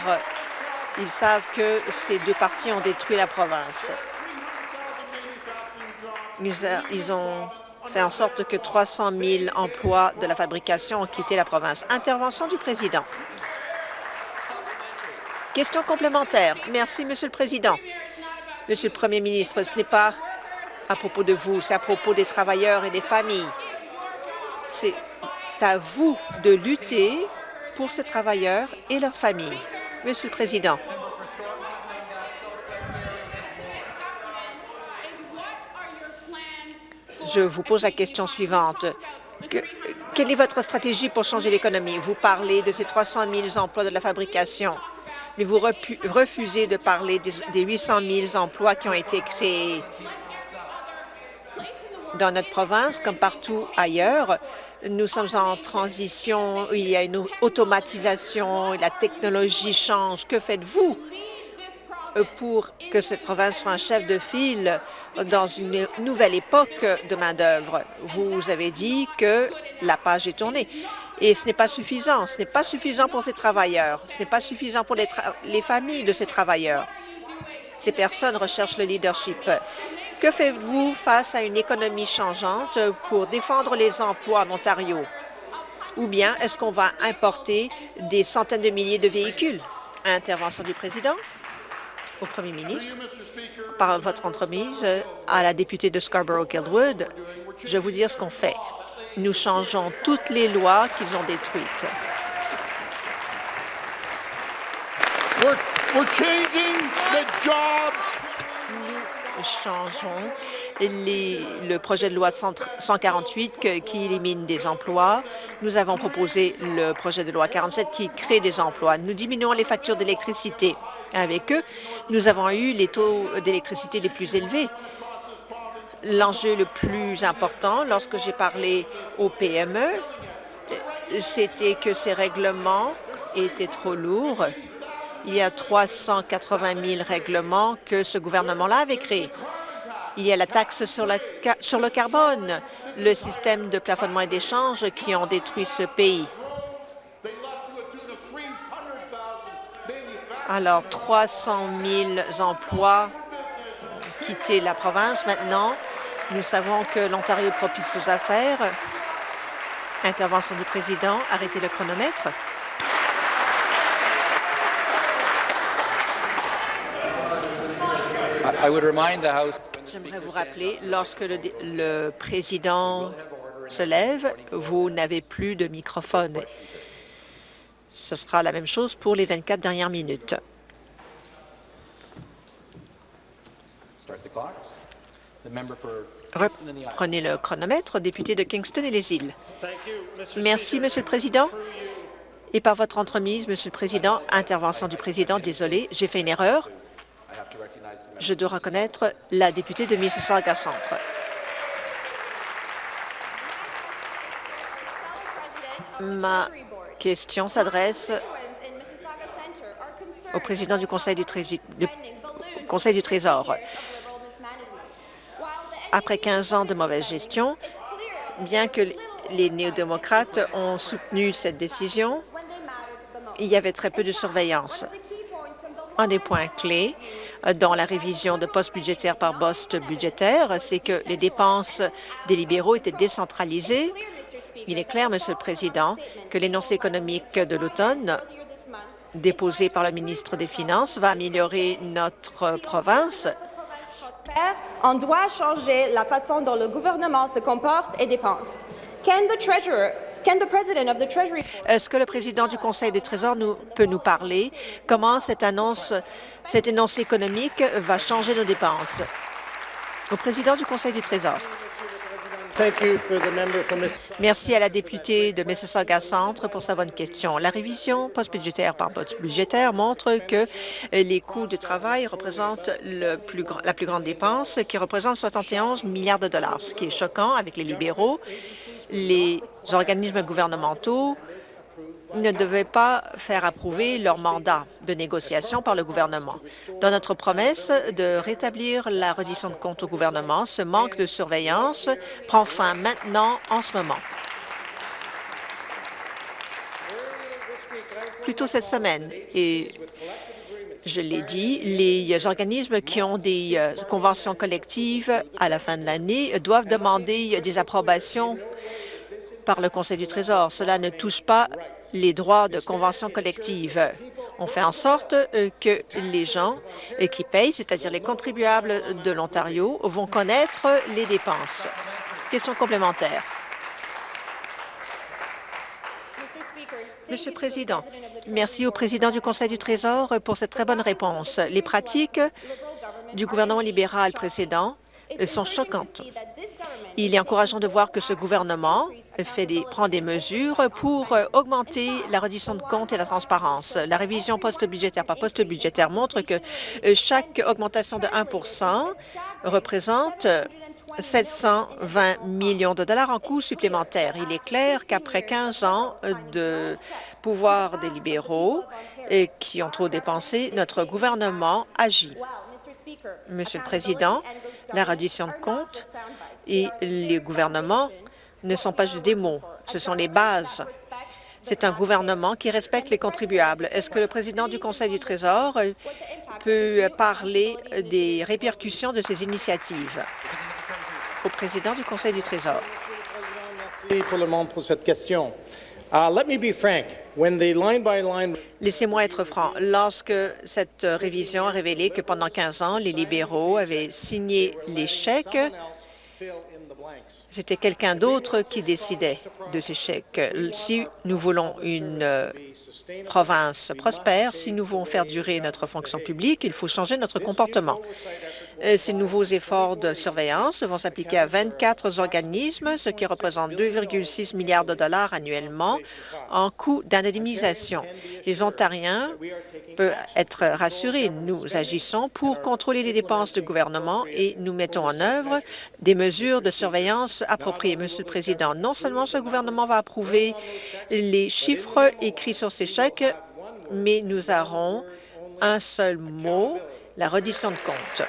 ils savent que ces deux partis ont détruit la province. Ils ont fait en sorte que 300 000 emplois de la fabrication ont quitté la province. Intervention du président. Question complémentaire. Merci, Monsieur le Président. Monsieur le Premier ministre, ce n'est pas à propos de vous, c'est à propos des travailleurs et des familles. C'est à vous de lutter pour ces travailleurs et leurs familles. Monsieur le Président, je vous pose la question suivante. quelle est votre stratégie pour changer l'économie? Vous parlez de ces 300 000 emplois de la fabrication mais vous refusez de parler des 800 000 emplois qui ont été créés dans notre province, comme partout ailleurs. Nous sommes en transition, il y a une automatisation, la technologie change. Que faites-vous? Pour que cette province soit un chef de file dans une nouvelle époque de main-d'œuvre? Vous avez dit que la page est tournée. Et ce n'est pas suffisant. Ce n'est pas suffisant pour ces travailleurs. Ce n'est pas suffisant pour les, les familles de ces travailleurs. Ces personnes recherchent le leadership. Que faites-vous face à une économie changeante pour défendre les emplois en Ontario? Ou bien est-ce qu'on va importer des centaines de milliers de véhicules? Intervention du président au premier ministre. Par votre entremise à la députée de Scarborough-Guildwood, je vais vous dire ce qu'on fait. Nous changeons toutes les lois qu'ils ont détruites. Changeons le projet de loi 148 qui élimine des emplois. Nous avons proposé le projet de loi 47 qui crée des emplois. Nous diminuons les factures d'électricité. Avec eux, nous avons eu les taux d'électricité les plus élevés L'enjeu le plus important lorsque j'ai parlé aux PME, c'était que ces règlements étaient trop lourds. Il y a 380 000 règlements que ce gouvernement-là avait créés. Il y a la taxe sur, le carbone, le système de plafonnement et d'échange qui ont détruit ce pays. Alors, 300 000 emplois ont quitté la province. Maintenant, nous savons que l'Ontario propice aux affaires. Intervention du président. Arrêtez le chronomètre. J'aimerais vous rappeler, lorsque le, le président se lève, vous n'avez plus de microphone. Ce sera la même chose pour les 24 dernières minutes. Reprenez le chronomètre, député de Kingston et les îles. Merci, Monsieur le Président. Et par votre entremise, Monsieur le Président, intervention du Président, désolé, j'ai fait une erreur. Je dois reconnaître la députée de Mississauga-Centre. Ma question s'adresse au président du Conseil du, Conseil du Trésor. Après 15 ans de mauvaise gestion, bien que les néo-démocrates ont soutenu cette décision, il y avait très peu de surveillance. Un des points clés dans la révision de postes budgétaires par poste budgétaire, c'est que les dépenses des libéraux étaient décentralisées il est clair, Monsieur le Président, que l'énoncé économique de l'automne déposé par le ministre des Finances va améliorer notre province. On doit changer la façon dont le gouvernement se comporte et dépense. Est-ce que le président du Conseil des Trésors nous, peut nous parler? Comment cette annonce, cet énoncé économique va changer nos dépenses? Au président du Conseil du Trésor. Merci à la députée de Mississauga-Centre pour sa bonne question. La révision post-budgétaire par post budgétaire montre que les coûts de travail représentent le plus, la plus grande dépense, qui représente 71 milliards de dollars, ce qui est choquant avec les libéraux. Les organismes gouvernementaux ne devaient pas faire approuver leur mandat de négociation par le gouvernement. Dans notre promesse de rétablir la reddition de comptes au gouvernement, ce manque de surveillance prend fin maintenant en ce moment. Plus tôt cette semaine, et je l'ai dit, les organismes qui ont des euh, conventions collectives à la fin de l'année doivent demander des approbations par le Conseil du Trésor. Cela ne touche pas les droits de convention collective. On fait en sorte euh, que les gens euh, qui payent, c'est-à-dire les contribuables de l'Ontario, vont connaître les dépenses. Question complémentaire. Monsieur le Président, merci au président du Conseil du Trésor pour cette très bonne réponse. Les pratiques du gouvernement libéral précédent sont choquantes. Il est encourageant de voir que ce gouvernement prend des mesures pour augmenter la reddition de comptes et la transparence. La révision post-budgétaire par post-budgétaire montre que chaque augmentation de 1 représente 720 millions de dollars en coûts supplémentaires. Il est clair qu'après 15 ans de pouvoir des libéraux et qui ont trop dépensé, notre gouvernement agit. Monsieur le Président, la reddition de comptes et les gouvernements ne sont pas juste des mots, ce sont les bases. C'est un gouvernement qui respecte les contribuables. Est-ce que le président du Conseil du Trésor peut parler des répercussions de ces initiatives? Au président du Conseil du Trésor? Merci pour le monde pour cette question. Laissez-moi être franc. Lorsque cette révision a révélé que pendant 15 ans, les libéraux avaient signé les chèques, c'était quelqu'un d'autre qui décidait de ces chèques. Si nous voulons une euh, province prospère, si nous voulons faire durer notre fonction publique, il faut changer notre comportement. Euh, ces nouveaux efforts de surveillance vont s'appliquer à 24 organismes, ce qui représente 2,6 milliards de dollars annuellement en coûts d'indemnisation. Les Ontariens peuvent être rassurés. Nous agissons pour contrôler les dépenses du gouvernement et nous mettons en œuvre des mesures de surveillance appropriées. Monsieur le Président, non seulement ce gouvernement va approuver les chiffres écrits sur ces chèques, mais nous aurons un seul mot, la reddition de comptes.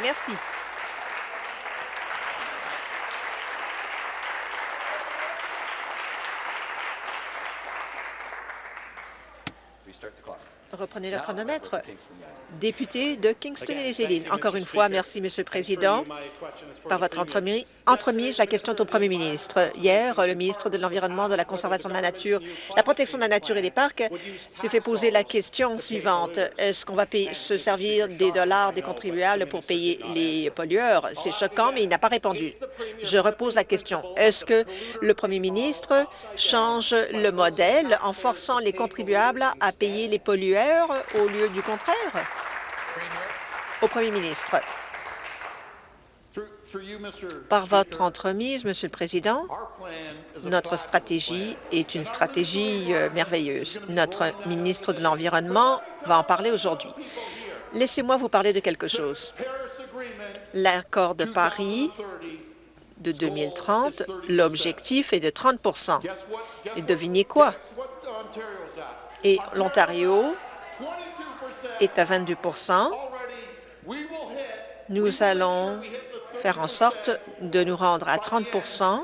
Merci. Reprenez le chronomètre. Député de Kingston et les Îles. Encore une fois, merci, Monsieur le Président. Par votre entremise, entremise, la question est au Premier ministre. Hier, le ministre de l'Environnement, de la Conservation de la Nature, la protection de la nature et des parcs s'est fait poser la question suivante. Est-ce qu'on va payer, se servir des dollars des contribuables pour payer les pollueurs? C'est choquant, mais il n'a pas répondu. Je repose la question. Est-ce que le Premier ministre change le modèle en forçant les contribuables à payer les pollueurs au lieu du contraire? Au Premier ministre. Par votre entremise, Monsieur le Président, notre stratégie est une stratégie euh, merveilleuse. Notre ministre de l'Environnement va en parler aujourd'hui. Laissez-moi vous parler de quelque chose. L'accord de Paris de 2030, l'objectif est de 30% Et devinez quoi? Et l'Ontario est à 22 Nous allons faire en sorte de nous rendre à 30%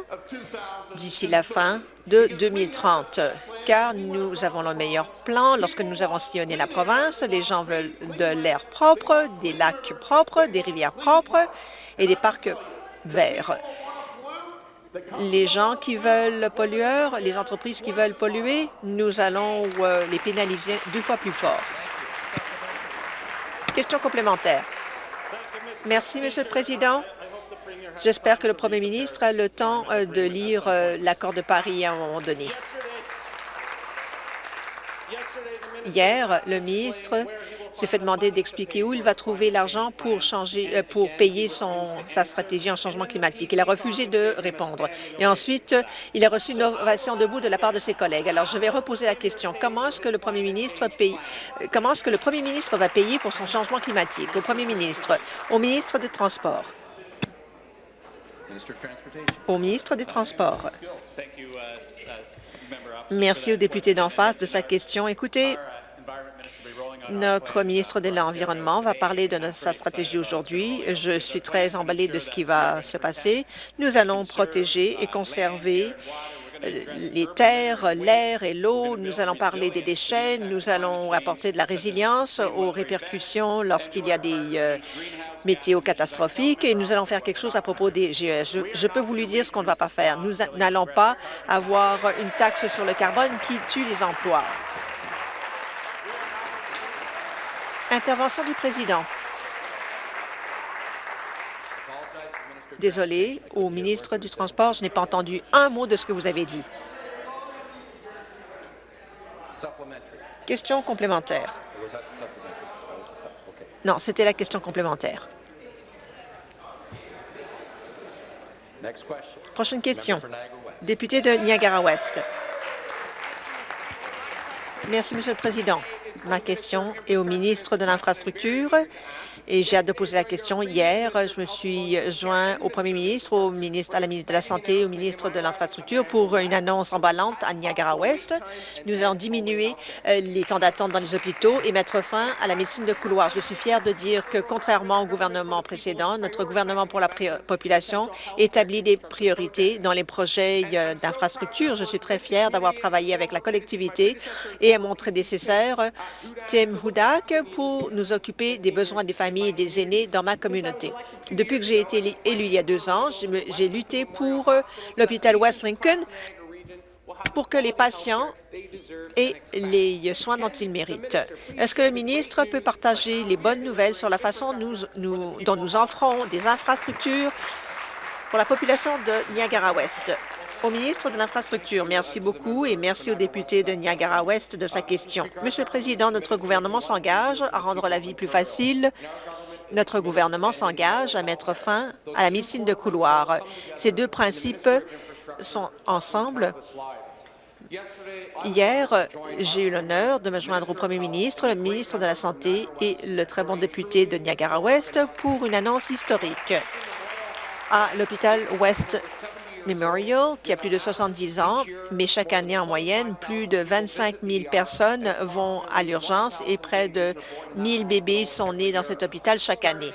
d'ici la fin de 2030, car nous avons le meilleur plan. Lorsque nous avons sillonné la province, les gens veulent de l'air propre, des lacs propres, des rivières propres et des parcs verts. Les gens qui veulent polluer, les entreprises qui veulent polluer, nous allons euh, les pénaliser deux fois plus fort. Question complémentaire. Merci, Monsieur le Président. J'espère que le Premier ministre a le temps euh, de lire euh, l'accord de Paris à un moment donné. Hier, le ministre s'est fait demander d'expliquer où il va trouver l'argent pour changer, euh, pour payer sa stratégie en changement climatique. Il a refusé de répondre. Et ensuite, il a reçu une ovation debout de la part de ses collègues. Alors, je vais reposer la question. Comment est-ce que le premier ministre paye, euh, comment est-ce que le premier ministre va payer pour son changement climatique? Au premier ministre, au ministre des Transports. Au ministre des Transports. Merci au député d'en face de sa question. Écoutez, notre ministre de l'Environnement va parler de sa stratégie aujourd'hui. Je suis très emballée de ce qui va se passer. Nous allons protéger et conserver euh, les terres, l'air et l'eau. Nous allons parler des déchets. Nous allons apporter de la résilience aux répercussions lorsqu'il y a des euh, météo catastrophiques et nous allons faire quelque chose à propos des GES. Je peux vous lui dire ce qu'on ne va pas faire. Nous n'allons pas avoir une taxe sur le carbone qui tue les emplois. Intervention du président. Désolé, au ministre du Transport, je n'ai pas entendu un mot de ce que vous avez dit. Question complémentaire. Non, c'était la question complémentaire. Prochaine question. Député de Niagara-Ouest. Merci, Monsieur le Président. Ma question est au ministre de l'Infrastructure et j'ai hâte de poser la question. Hier, je me suis joint au premier ministre, au ministre, à la ministre de la Santé, au ministre de l'Infrastructure pour une annonce emballante à Niagara-Ouest. Nous allons diminuer euh, les temps d'attente dans les hôpitaux et mettre fin à la médecine de couloir. Je suis fière de dire que, contrairement au gouvernement précédent, notre gouvernement pour la population établit des priorités dans les projets euh, d'infrastructure. Je suis très fière d'avoir travaillé avec la collectivité et à mon prédécesseur Tim Hudak pour nous occuper des besoins des familles et des aînés dans ma communauté. Depuis que j'ai été élu il y a deux ans, j'ai lutté pour euh, l'hôpital West Lincoln pour que les patients aient les soins dont ils méritent. Est-ce que le ministre peut partager les bonnes nouvelles sur la façon dont nous offrons des infrastructures pour la population de Niagara-Ouest? Au ministre de l'Infrastructure, merci beaucoup et merci au député de Niagara-Ouest de sa question. Monsieur le Président, notre gouvernement s'engage à rendre la vie plus facile notre gouvernement s'engage à mettre fin à la médecine de couloir. Ces deux principes sont ensemble. Hier, j'ai eu l'honneur de me joindre au premier ministre, le ministre de la Santé et le très bon député de Niagara-Ouest pour une annonce historique à l'hôpital West Memorial, qui a plus de 70 ans, mais chaque année en moyenne, plus de 25 000 personnes vont à l'urgence et près de 1 000 bébés sont nés dans cet hôpital chaque année.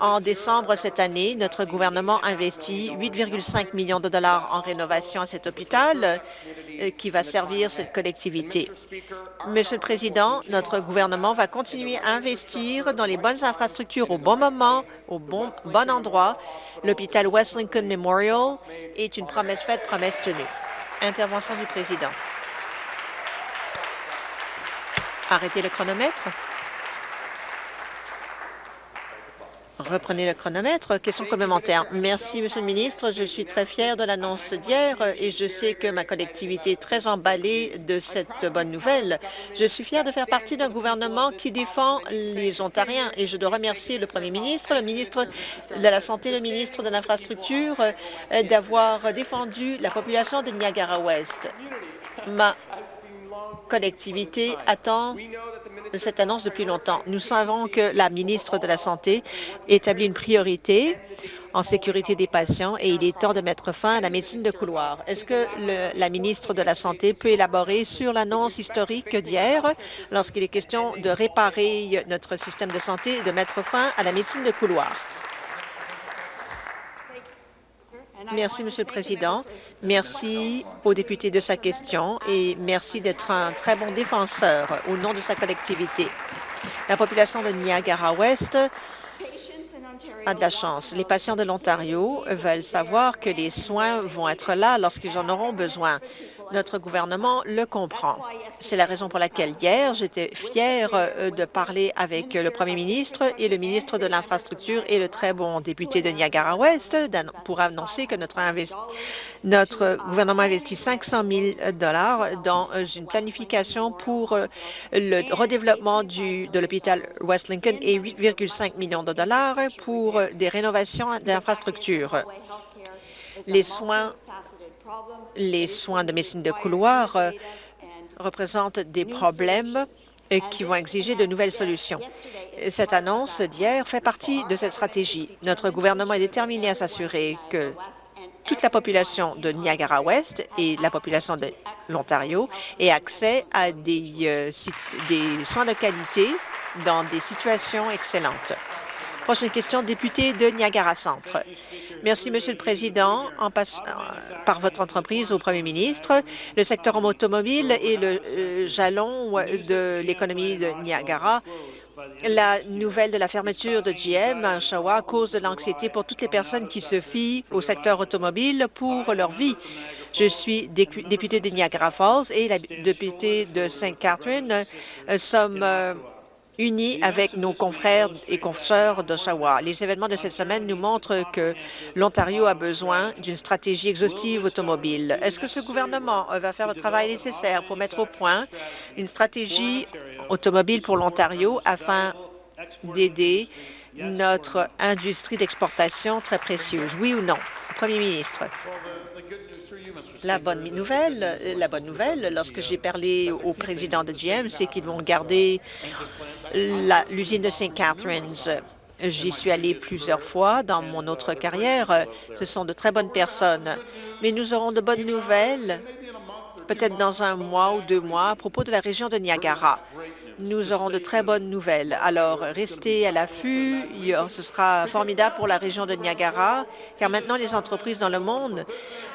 En décembre cette année, notre gouvernement investit 8,5 millions de dollars en rénovation à cet hôpital euh, qui va servir cette collectivité. Monsieur le Président, notre gouvernement va continuer à investir dans les bonnes infrastructures au bon moment, au bon, bon endroit. L'hôpital West Lincoln Memorial est une promesse faite, promesse tenue. Intervention du Président. Arrêtez le chronomètre. Reprenez le chronomètre. Question complémentaire. Merci, Monsieur le ministre. Je suis très fière de l'annonce d'hier et je sais que ma collectivité est très emballée de cette bonne nouvelle. Je suis fière de faire partie d'un gouvernement qui défend les Ontariens et je dois remercier le premier ministre, le ministre de la Santé, le ministre de l'Infrastructure euh, d'avoir défendu la population de Niagara-Ouest. Ma collectivité attend de cette annonce depuis longtemps. Nous savons que la ministre de la Santé établit une priorité en sécurité des patients et il est temps de mettre fin à la médecine de couloir. Est-ce que le, la ministre de la Santé peut élaborer sur l'annonce historique d'hier lorsqu'il est question de réparer notre système de santé et de mettre fin à la médecine de couloir? Merci, Monsieur le Président. Merci au député de sa question et merci d'être un très bon défenseur au nom de sa collectivité. La population de Niagara-Ouest a de la chance. Les patients de l'Ontario veulent savoir que les soins vont être là lorsqu'ils en auront besoin. Notre gouvernement le comprend. C'est la raison pour laquelle hier, j'étais fière euh, de parler avec le premier ministre et le ministre de l'Infrastructure et le très bon député de Niagara-Ouest pour annoncer que notre, gouvernement investit 500 000 dans euh, une planification pour euh, le redéveloppement de l'hôpital West Lincoln et 8,5 millions de dollars pour des rénovations d'infrastructures. Les soins les soins de médecine de couloir euh, représentent des problèmes euh, qui vont exiger de nouvelles solutions. Cette annonce d'hier fait partie de cette stratégie. Notre gouvernement est déterminé à s'assurer que toute la population de Niagara-Ouest et la population de l'Ontario ait accès à des, euh, des soins de qualité dans des situations excellentes. Prochaine question, député de Niagara Centre. Merci, Monsieur le Président. En passant par votre entreprise au Premier ministre, le secteur automobile est le euh, jalon de l'économie de Niagara. La nouvelle de la fermeture de GM à Oshawa cause de l'anxiété pour toutes les personnes qui se fient au secteur automobile pour leur vie. Je suis député de Niagara Falls et la députée de Sainte Catherine euh, sommes euh, unis avec nos confrères et consoeurs d'Oshawa. Les événements de cette semaine nous montrent que l'Ontario a besoin d'une stratégie exhaustive automobile. Est-ce que ce gouvernement va faire le travail nécessaire pour mettre au point une stratégie automobile pour l'Ontario afin d'aider notre industrie d'exportation très précieuse? Oui ou non? Premier ministre. La bonne nouvelle, la bonne nouvelle, lorsque j'ai parlé au président de GM, c'est qu'ils vont garder l'usine de St. Catharines. J'y suis allé plusieurs fois dans mon autre carrière. Ce sont de très bonnes personnes. Mais nous aurons de bonnes nouvelles, peut-être dans un mois ou deux mois, à propos de la région de Niagara nous aurons de très bonnes nouvelles. Alors, restez à l'affût. Ce sera formidable pour la région de Niagara, car maintenant, les entreprises dans le monde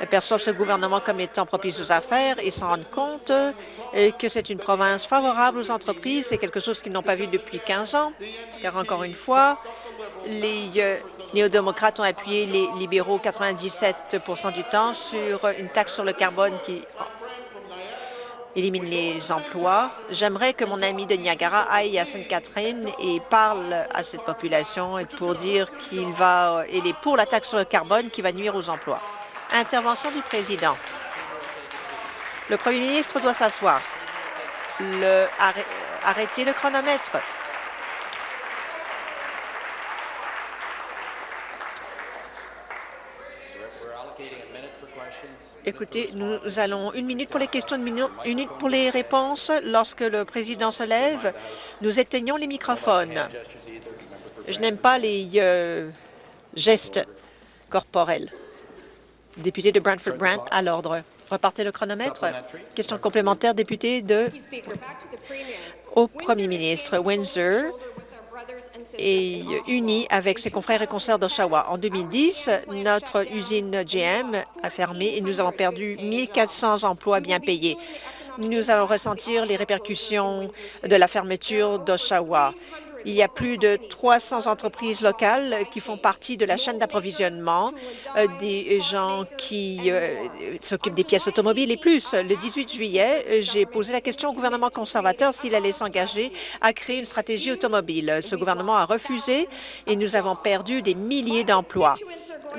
perçoivent ce gouvernement comme étant propice aux affaires et s'en rendent compte euh, que c'est une province favorable aux entreprises. C'est quelque chose qu'ils n'ont pas vu depuis 15 ans, car encore une fois, les euh, néo-démocrates ont appuyé les libéraux 97% du temps sur une taxe sur le carbone qui élimine les emplois. J'aimerais que mon ami de Niagara aille à Sainte-Catherine et parle à cette population pour dire qu'il va il est pour la taxe sur le carbone qui va nuire aux emplois. Intervention du président. Le premier ministre doit s'asseoir. Arrêtez le chronomètre. Écoutez, nous allons une minute pour les questions, une minute pour les réponses. Lorsque le président se lève, nous éteignons les microphones. Je n'aime pas les euh, gestes corporels. Député de Brantford-Brant, à l'ordre. Repartez le chronomètre. Question complémentaire, député de... Au premier ministre, Windsor est uni avec ses confrères et consoeurs d'Oshawa. En 2010, notre usine GM a fermé et nous avons perdu 1400 emplois bien payés. Nous allons ressentir les répercussions de la fermeture d'Oshawa. Il y a plus de 300 entreprises locales qui font partie de la chaîne d'approvisionnement, euh, des gens qui euh, s'occupent des pièces automobiles et plus. Le 18 juillet, j'ai posé la question au gouvernement conservateur s'il allait s'engager à créer une stratégie automobile. Ce gouvernement a refusé et nous avons perdu des milliers d'emplois.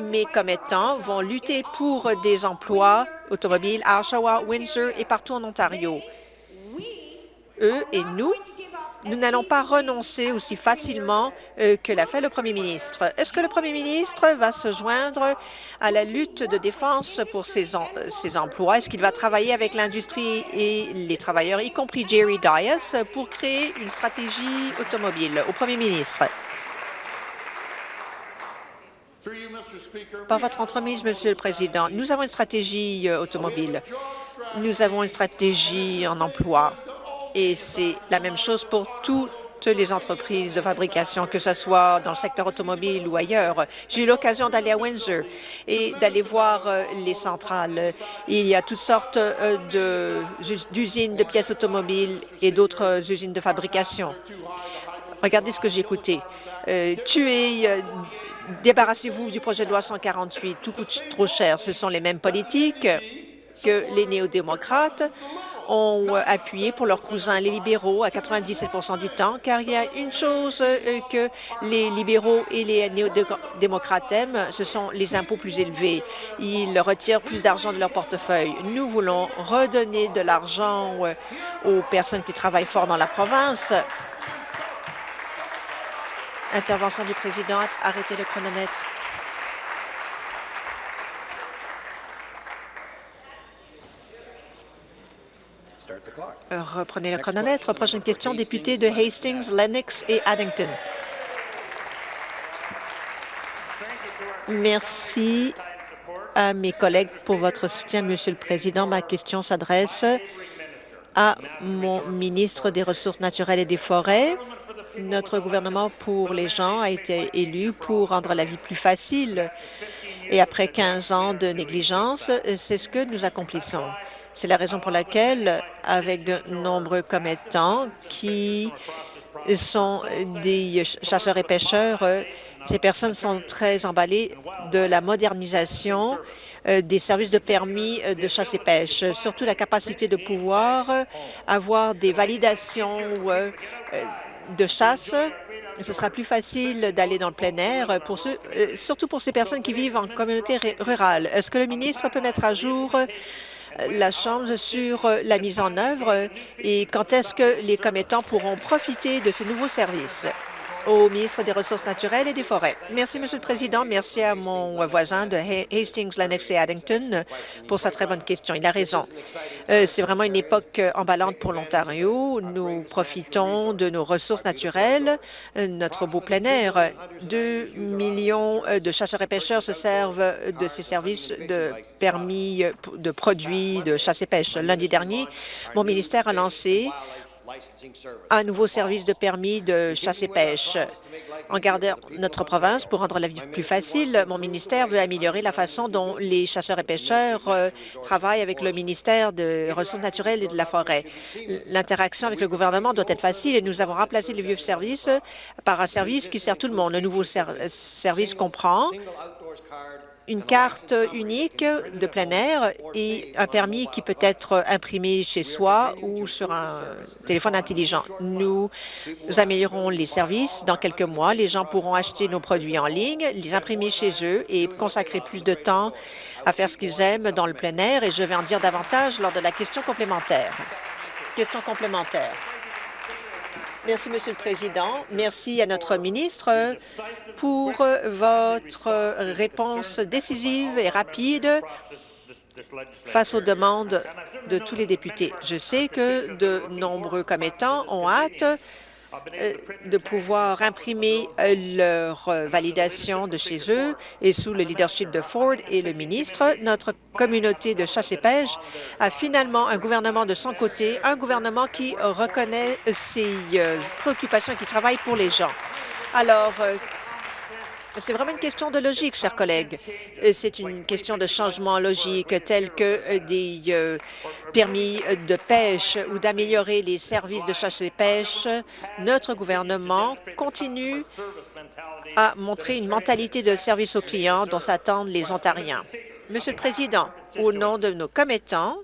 Mes commettants vont lutter pour des emplois automobiles à Oshawa, Windsor et partout en Ontario. Eux et nous nous n'allons pas renoncer aussi facilement euh, que l'a fait le premier ministre. Est-ce que le premier ministre va se joindre à la lutte de défense pour ses, emplois? Est-ce qu'il va travailler avec l'industrie et les travailleurs, y compris Jerry Dias, pour créer une stratégie automobile? Au premier ministre? Par votre entremise, Monsieur le Président, nous avons une stratégie euh, automobile. Nous avons une stratégie en emploi et c'est la même chose pour toutes les entreprises de fabrication, que ce soit dans le secteur automobile ou ailleurs. J'ai eu l'occasion d'aller à Windsor et d'aller voir euh, les centrales. Il y a toutes sortes euh, d'usines de pièces automobiles et d'autres euh, usines de fabrication. Regardez ce que j'ai écouté. tuer, débarrassez-vous du projet de loi 148, tout coûte trop cher. Ce sont les mêmes politiques que les néo-démocrates ont euh, appuyé pour leurs cousins les libéraux à 97% du temps, car il y a une chose euh, que les libéraux et les néo-démocrates aiment, ce sont les impôts plus élevés. Ils retirent plus d'argent de leur portefeuille. Nous voulons redonner de l'argent euh, aux personnes qui travaillent fort dans la province. Intervention du président. Arrêtez le chronomètre. Reprenez le chronomètre. Prochaine question, député de Hastings, Lennox et Addington. Merci à mes collègues pour votre soutien, Monsieur le Président. Ma question s'adresse à mon ministre des Ressources naturelles et des Forêts. Notre gouvernement pour les gens a été élu pour rendre la vie plus facile. Et après 15 ans de négligence, c'est ce que nous accomplissons. C'est la raison pour laquelle, avec de nombreux commettants qui sont des chasseurs et pêcheurs, ces personnes sont très emballées de la modernisation euh, des services de permis euh, de chasse et pêche, surtout la capacité de pouvoir avoir des validations euh, de chasse ce sera plus facile d'aller dans le plein air, surtout pour ces personnes qui vivent en communauté rurale. Est-ce que le ministre peut mettre à jour la Chambre sur la mise en œuvre. Et quand est-ce que les commettants pourront profiter de ces nouveaux services? Au ministre des Ressources naturelles et des Forêts. Merci, Monsieur le Président. Merci à mon voisin de Hastings, Lennox et Addington pour sa très bonne question. Il a raison. Euh, c'est vraiment une époque emballante pour l'Ontario. Nous profitons de nos ressources naturelles, euh, notre beau plein air. Deux millions euh, de chasseurs et pêcheurs se servent de ces services de permis de produits de chasse et pêche. Lundi dernier, mon ministère a lancé un nouveau service de permis de chasse et pêche. En gardant notre province pour rendre la vie plus facile, mon ministère veut améliorer la façon dont les chasseurs et pêcheurs euh, travaillent avec le ministère des Ressources naturelles et de la forêt. L'interaction avec le gouvernement doit être facile et nous avons remplacé le vieux service par un service qui sert tout le monde. Le nouveau service comprend une carte unique de plein air et un permis qui peut être imprimé chez soi ou sur un téléphone intelligent. Nous améliorons les services dans quelques mois. Les gens pourront acheter nos produits en ligne, les imprimer chez eux et consacrer plus de temps à faire ce qu'ils aiment dans le plein air et je vais en dire davantage lors de la question complémentaire. Question complémentaire. Merci, Monsieur le Président. Merci à notre ministre pour votre réponse décisive et rapide face aux demandes de tous les députés. Je sais que de nombreux commettants ont hâte euh, de pouvoir imprimer euh, leur euh, validation de chez eux et sous le leadership de Ford et le ministre, notre communauté de chasse et pêche a finalement un gouvernement de son côté, un gouvernement qui reconnaît ses préoccupations et qui travaille pour les gens. Alors, c'est vraiment une question de logique, chers collègues. Euh, c'est une question de changement logique tel que euh, des euh, permis de pêche ou d'améliorer les services de chasse et pêche. Notre gouvernement continue à montrer une mentalité de service aux clients dont s'attendent les Ontariens. Monsieur le Président, au nom de nos commettants,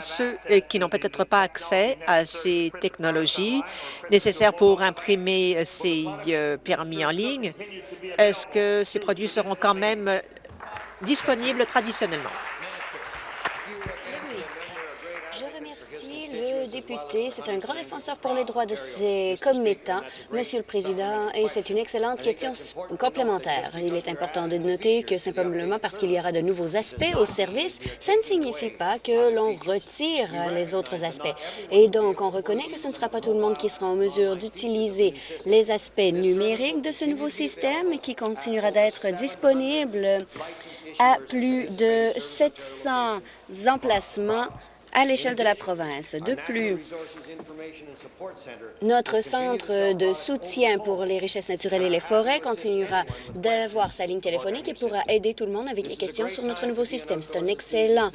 ceux qui n'ont peut-être pas accès à ces technologies nécessaires pour imprimer ces permis en ligne, est-ce que ces produits seront quand même disponibles traditionnellement? Je remercie le C'est un grand défenseur pour les droits de ses commettants, Monsieur le Président, et c'est une excellente question complémentaire. Il est important de noter que simplement parce qu'il y aura de nouveaux aspects au service, ça ne signifie pas que l'on retire les autres aspects. Et donc, on reconnaît que ce ne sera pas tout le monde qui sera en mesure d'utiliser les aspects numériques de ce nouveau système qui continuera d'être disponible à plus de 700 emplacements à l'échelle de la province. De plus, notre centre de soutien pour les richesses naturelles et les forêts continuera d'avoir sa ligne téléphonique et pourra aider tout le monde avec les questions sur notre nouveau système. C'est un excellent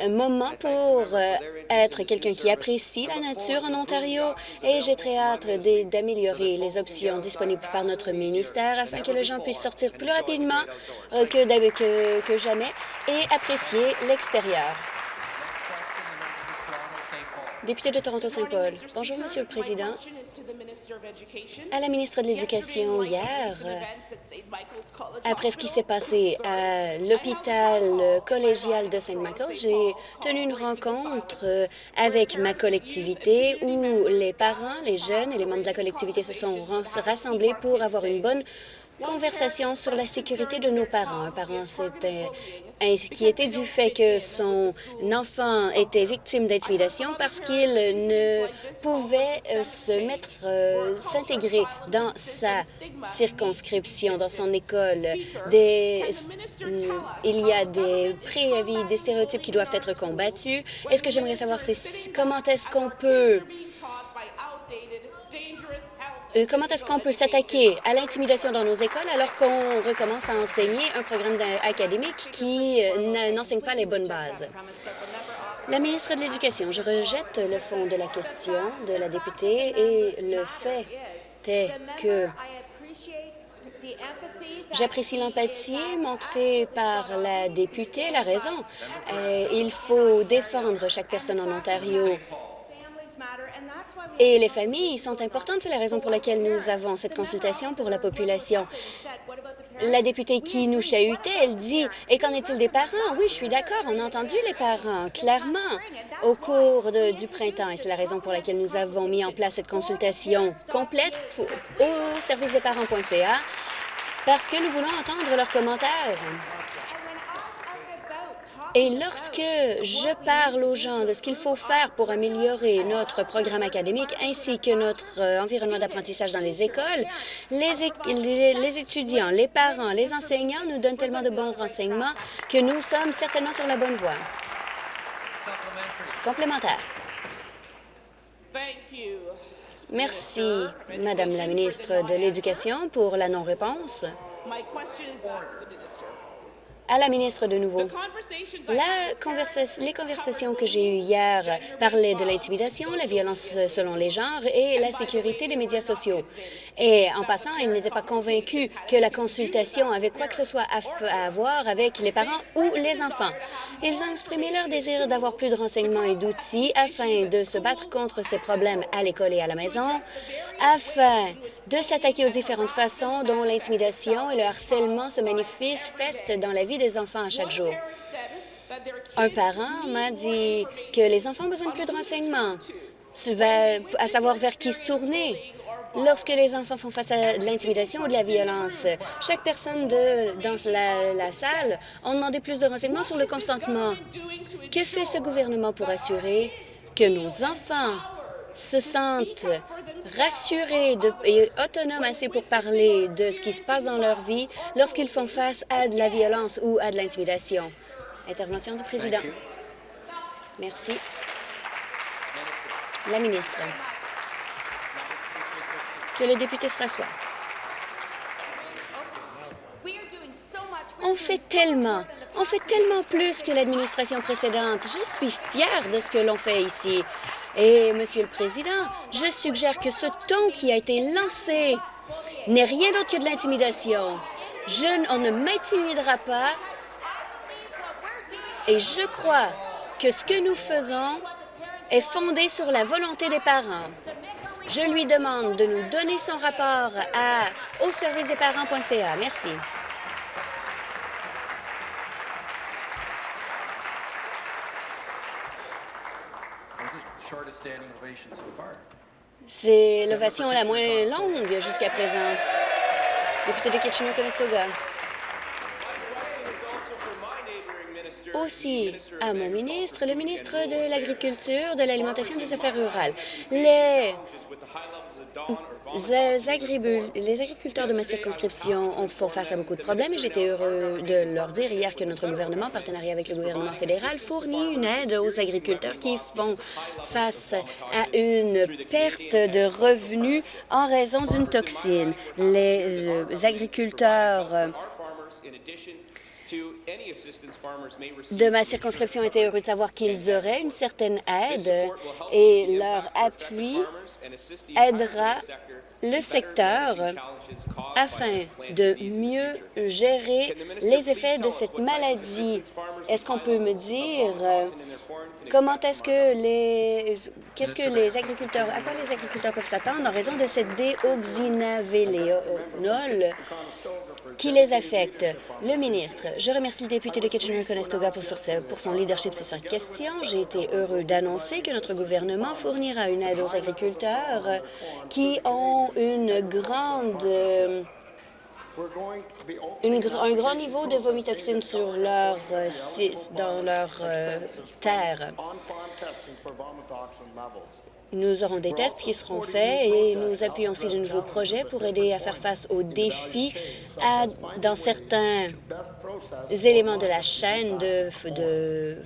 euh, moment pour euh, être quelqu'un qui apprécie la nature en Ontario et j'ai très hâte d'améliorer les options disponibles par notre ministère afin que les gens puissent sortir plus rapidement euh, que, que jamais et apprécier l'extérieur. Député de Toronto-Saint-Paul. Bonjour, Monsieur le Président. À la ministre de l'Éducation hier, après ce qui s'est passé à l'hôpital collégial de Saint-Michael, j'ai tenu une rencontre avec ma collectivité où les parents, les jeunes et les membres de la collectivité se sont rassemblés pour avoir une bonne conversation sur la sécurité de nos parents. Un parent s'était inquiété du fait que son enfant était victime d'intimidation parce qu'il ne pouvait euh, se mettre, euh, s'intégrer dans sa circonscription, dans son école. Des, il y a des préavis, des stéréotypes qui doivent être combattus. Est-ce que j'aimerais savoir, comment est-ce qu'on peut comment est-ce qu'on peut s'attaquer à l'intimidation dans nos écoles alors qu'on recommence à enseigner un programme académique qui euh, n'enseigne pas les bonnes bases? La ministre de l'Éducation, je rejette le fond de la question de la députée et le fait est que J'apprécie l'empathie montrée par la députée. La raison, euh, il faut défendre chaque personne en Ontario et les familles sont importantes. C'est la raison pour laquelle nous avons cette consultation pour la population. La députée qui nous chahutait, elle dit « Et qu'en est-il des parents? » Oui, je suis d'accord. On a entendu les parents, clairement, au cours du printemps. Et c'est la raison pour laquelle nous avons mis en place cette consultation complète au service des parents.ca parce que nous voulons entendre leurs commentaires. Et lorsque je parle aux gens de ce qu'il faut faire pour améliorer notre programme académique ainsi que notre euh, environnement d'apprentissage dans les écoles, les, les, étudiants, les parents, les enseignants nous donnent tellement de bons renseignements que nous sommes certainement sur la bonne voie. Complémentaire. Merci, Madame la ministre de l'Éducation, pour la non-réponse à la ministre de nouveau. Les conversations que j'ai eues hier parlaient de l'intimidation, la violence selon les genres et la sécurité des médias sociaux. Et en passant, ils n'étaient pas convaincus que la consultation avait quoi que ce soit à, voir avec les parents ou les enfants. Ils ont exprimé leur désir d'avoir plus de renseignements et d'outils afin de se battre contre ces problèmes à l'école et à la maison, afin de s'attaquer aux différentes façons dont l'intimidation et le harcèlement se manifestent dans la vie des enfants à chaque jour. Un parent m'a dit que les enfants ont besoin de plus de renseignements, à savoir vers qui se tourner lorsque les enfants font face à de l'intimidation ou de la violence. Chaque personne de, dans la, la salle a demandé plus de renseignements sur le consentement. Que fait ce gouvernement pour assurer que nos enfants se sentent rassurés et autonomes assez pour parler de ce qui se passe dans leur vie lorsqu'ils font face à de la violence ou à de l'intimidation. Intervention du président. Merci. La ministre. Que le député se rassoie. On fait tellement, on fait tellement plus que l'administration précédente. Je suis fière de ce que l'on fait ici. Et, Monsieur le Président, je suggère que ce ton qui a été lancé n'est rien d'autre que de l'intimidation. Je, on ne m'intimidera pas et je crois que ce que nous faisons est fondé sur la volonté des parents. Je lui demande de nous donner son rapport à au service des parents.ca. Merci. C'est l'ovation la moins longue jusqu'à présent. Député de Kitchener-Conestoga. Aussi à mon ministre, le ministre de l'Agriculture, de l'Alimentation et des Affaires rurales. Les les agriculteurs de ma circonscription font face à beaucoup de problèmes et j'étais heureux de leur dire hier que notre gouvernement, en partenariat avec le gouvernement fédéral, fournit une aide aux agriculteurs qui font face à une perte de revenus en raison d'une toxine. Les euh, agriculteurs de ma circonscription étaient heureux de savoir qu'ils auraient une certaine aide et leur appui aidera le secteur afin de mieux gérer les effets de cette maladie? Est-ce qu'on peut me dire comment est-ce que les qu'est-ce que les agriculteurs à quoi les agriculteurs peuvent s'attendre en raison de cette déoxynavélénol qui les affecte? Le ministre, je remercie le député de Kitchener-Conestoga pour, pour son leadership sur cette question. J'ai été heureux d'annoncer que notre gouvernement fournira une aide aux agriculteurs qui ont une grande un grand niveau de vomitoxine sur leur, euh, dans leur euh, terre. Nous aurons des tests qui seront faits et nous appuyons aussi de nouveaux projets pour aider à faire face aux défis dans certains éléments de la chaîne de, de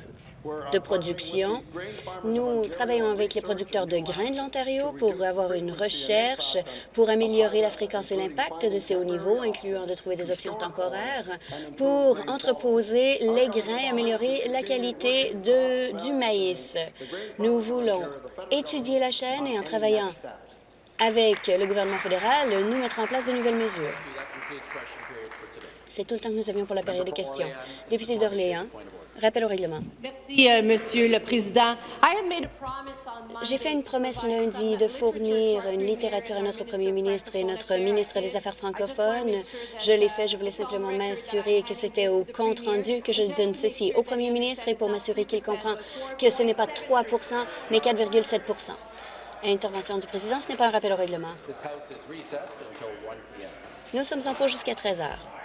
de production. Nous travaillons avec les producteurs de grains de l'Ontario pour avoir une recherche pour améliorer la fréquence et l'impact de ces hauts niveaux, incluant de trouver des options temporaires pour entreposer les grains, améliorer la qualité du maïs. Nous voulons étudier la chaîne et en travaillant avec le gouvernement fédéral, nous mettrons en place de nouvelles mesures. C'est tout le temps que nous avions pour la période des questions. Député d'Orléans, Rappel au règlement. Merci, euh, Monsieur le Président. J'ai fait une promesse lundi de fournir une littérature à notre premier ministre et notre ministre des Affaires francophones. Je l'ai fait. Je voulais simplement m'assurer que c'était au compte-rendu que je donne ceci au premier ministre et pour m'assurer qu'il comprend que ce n'est pas 3% mais 4,7% Intervention du président, ce n'est pas un rappel au règlement. Nous sommes en pause jusqu'à 13 heures.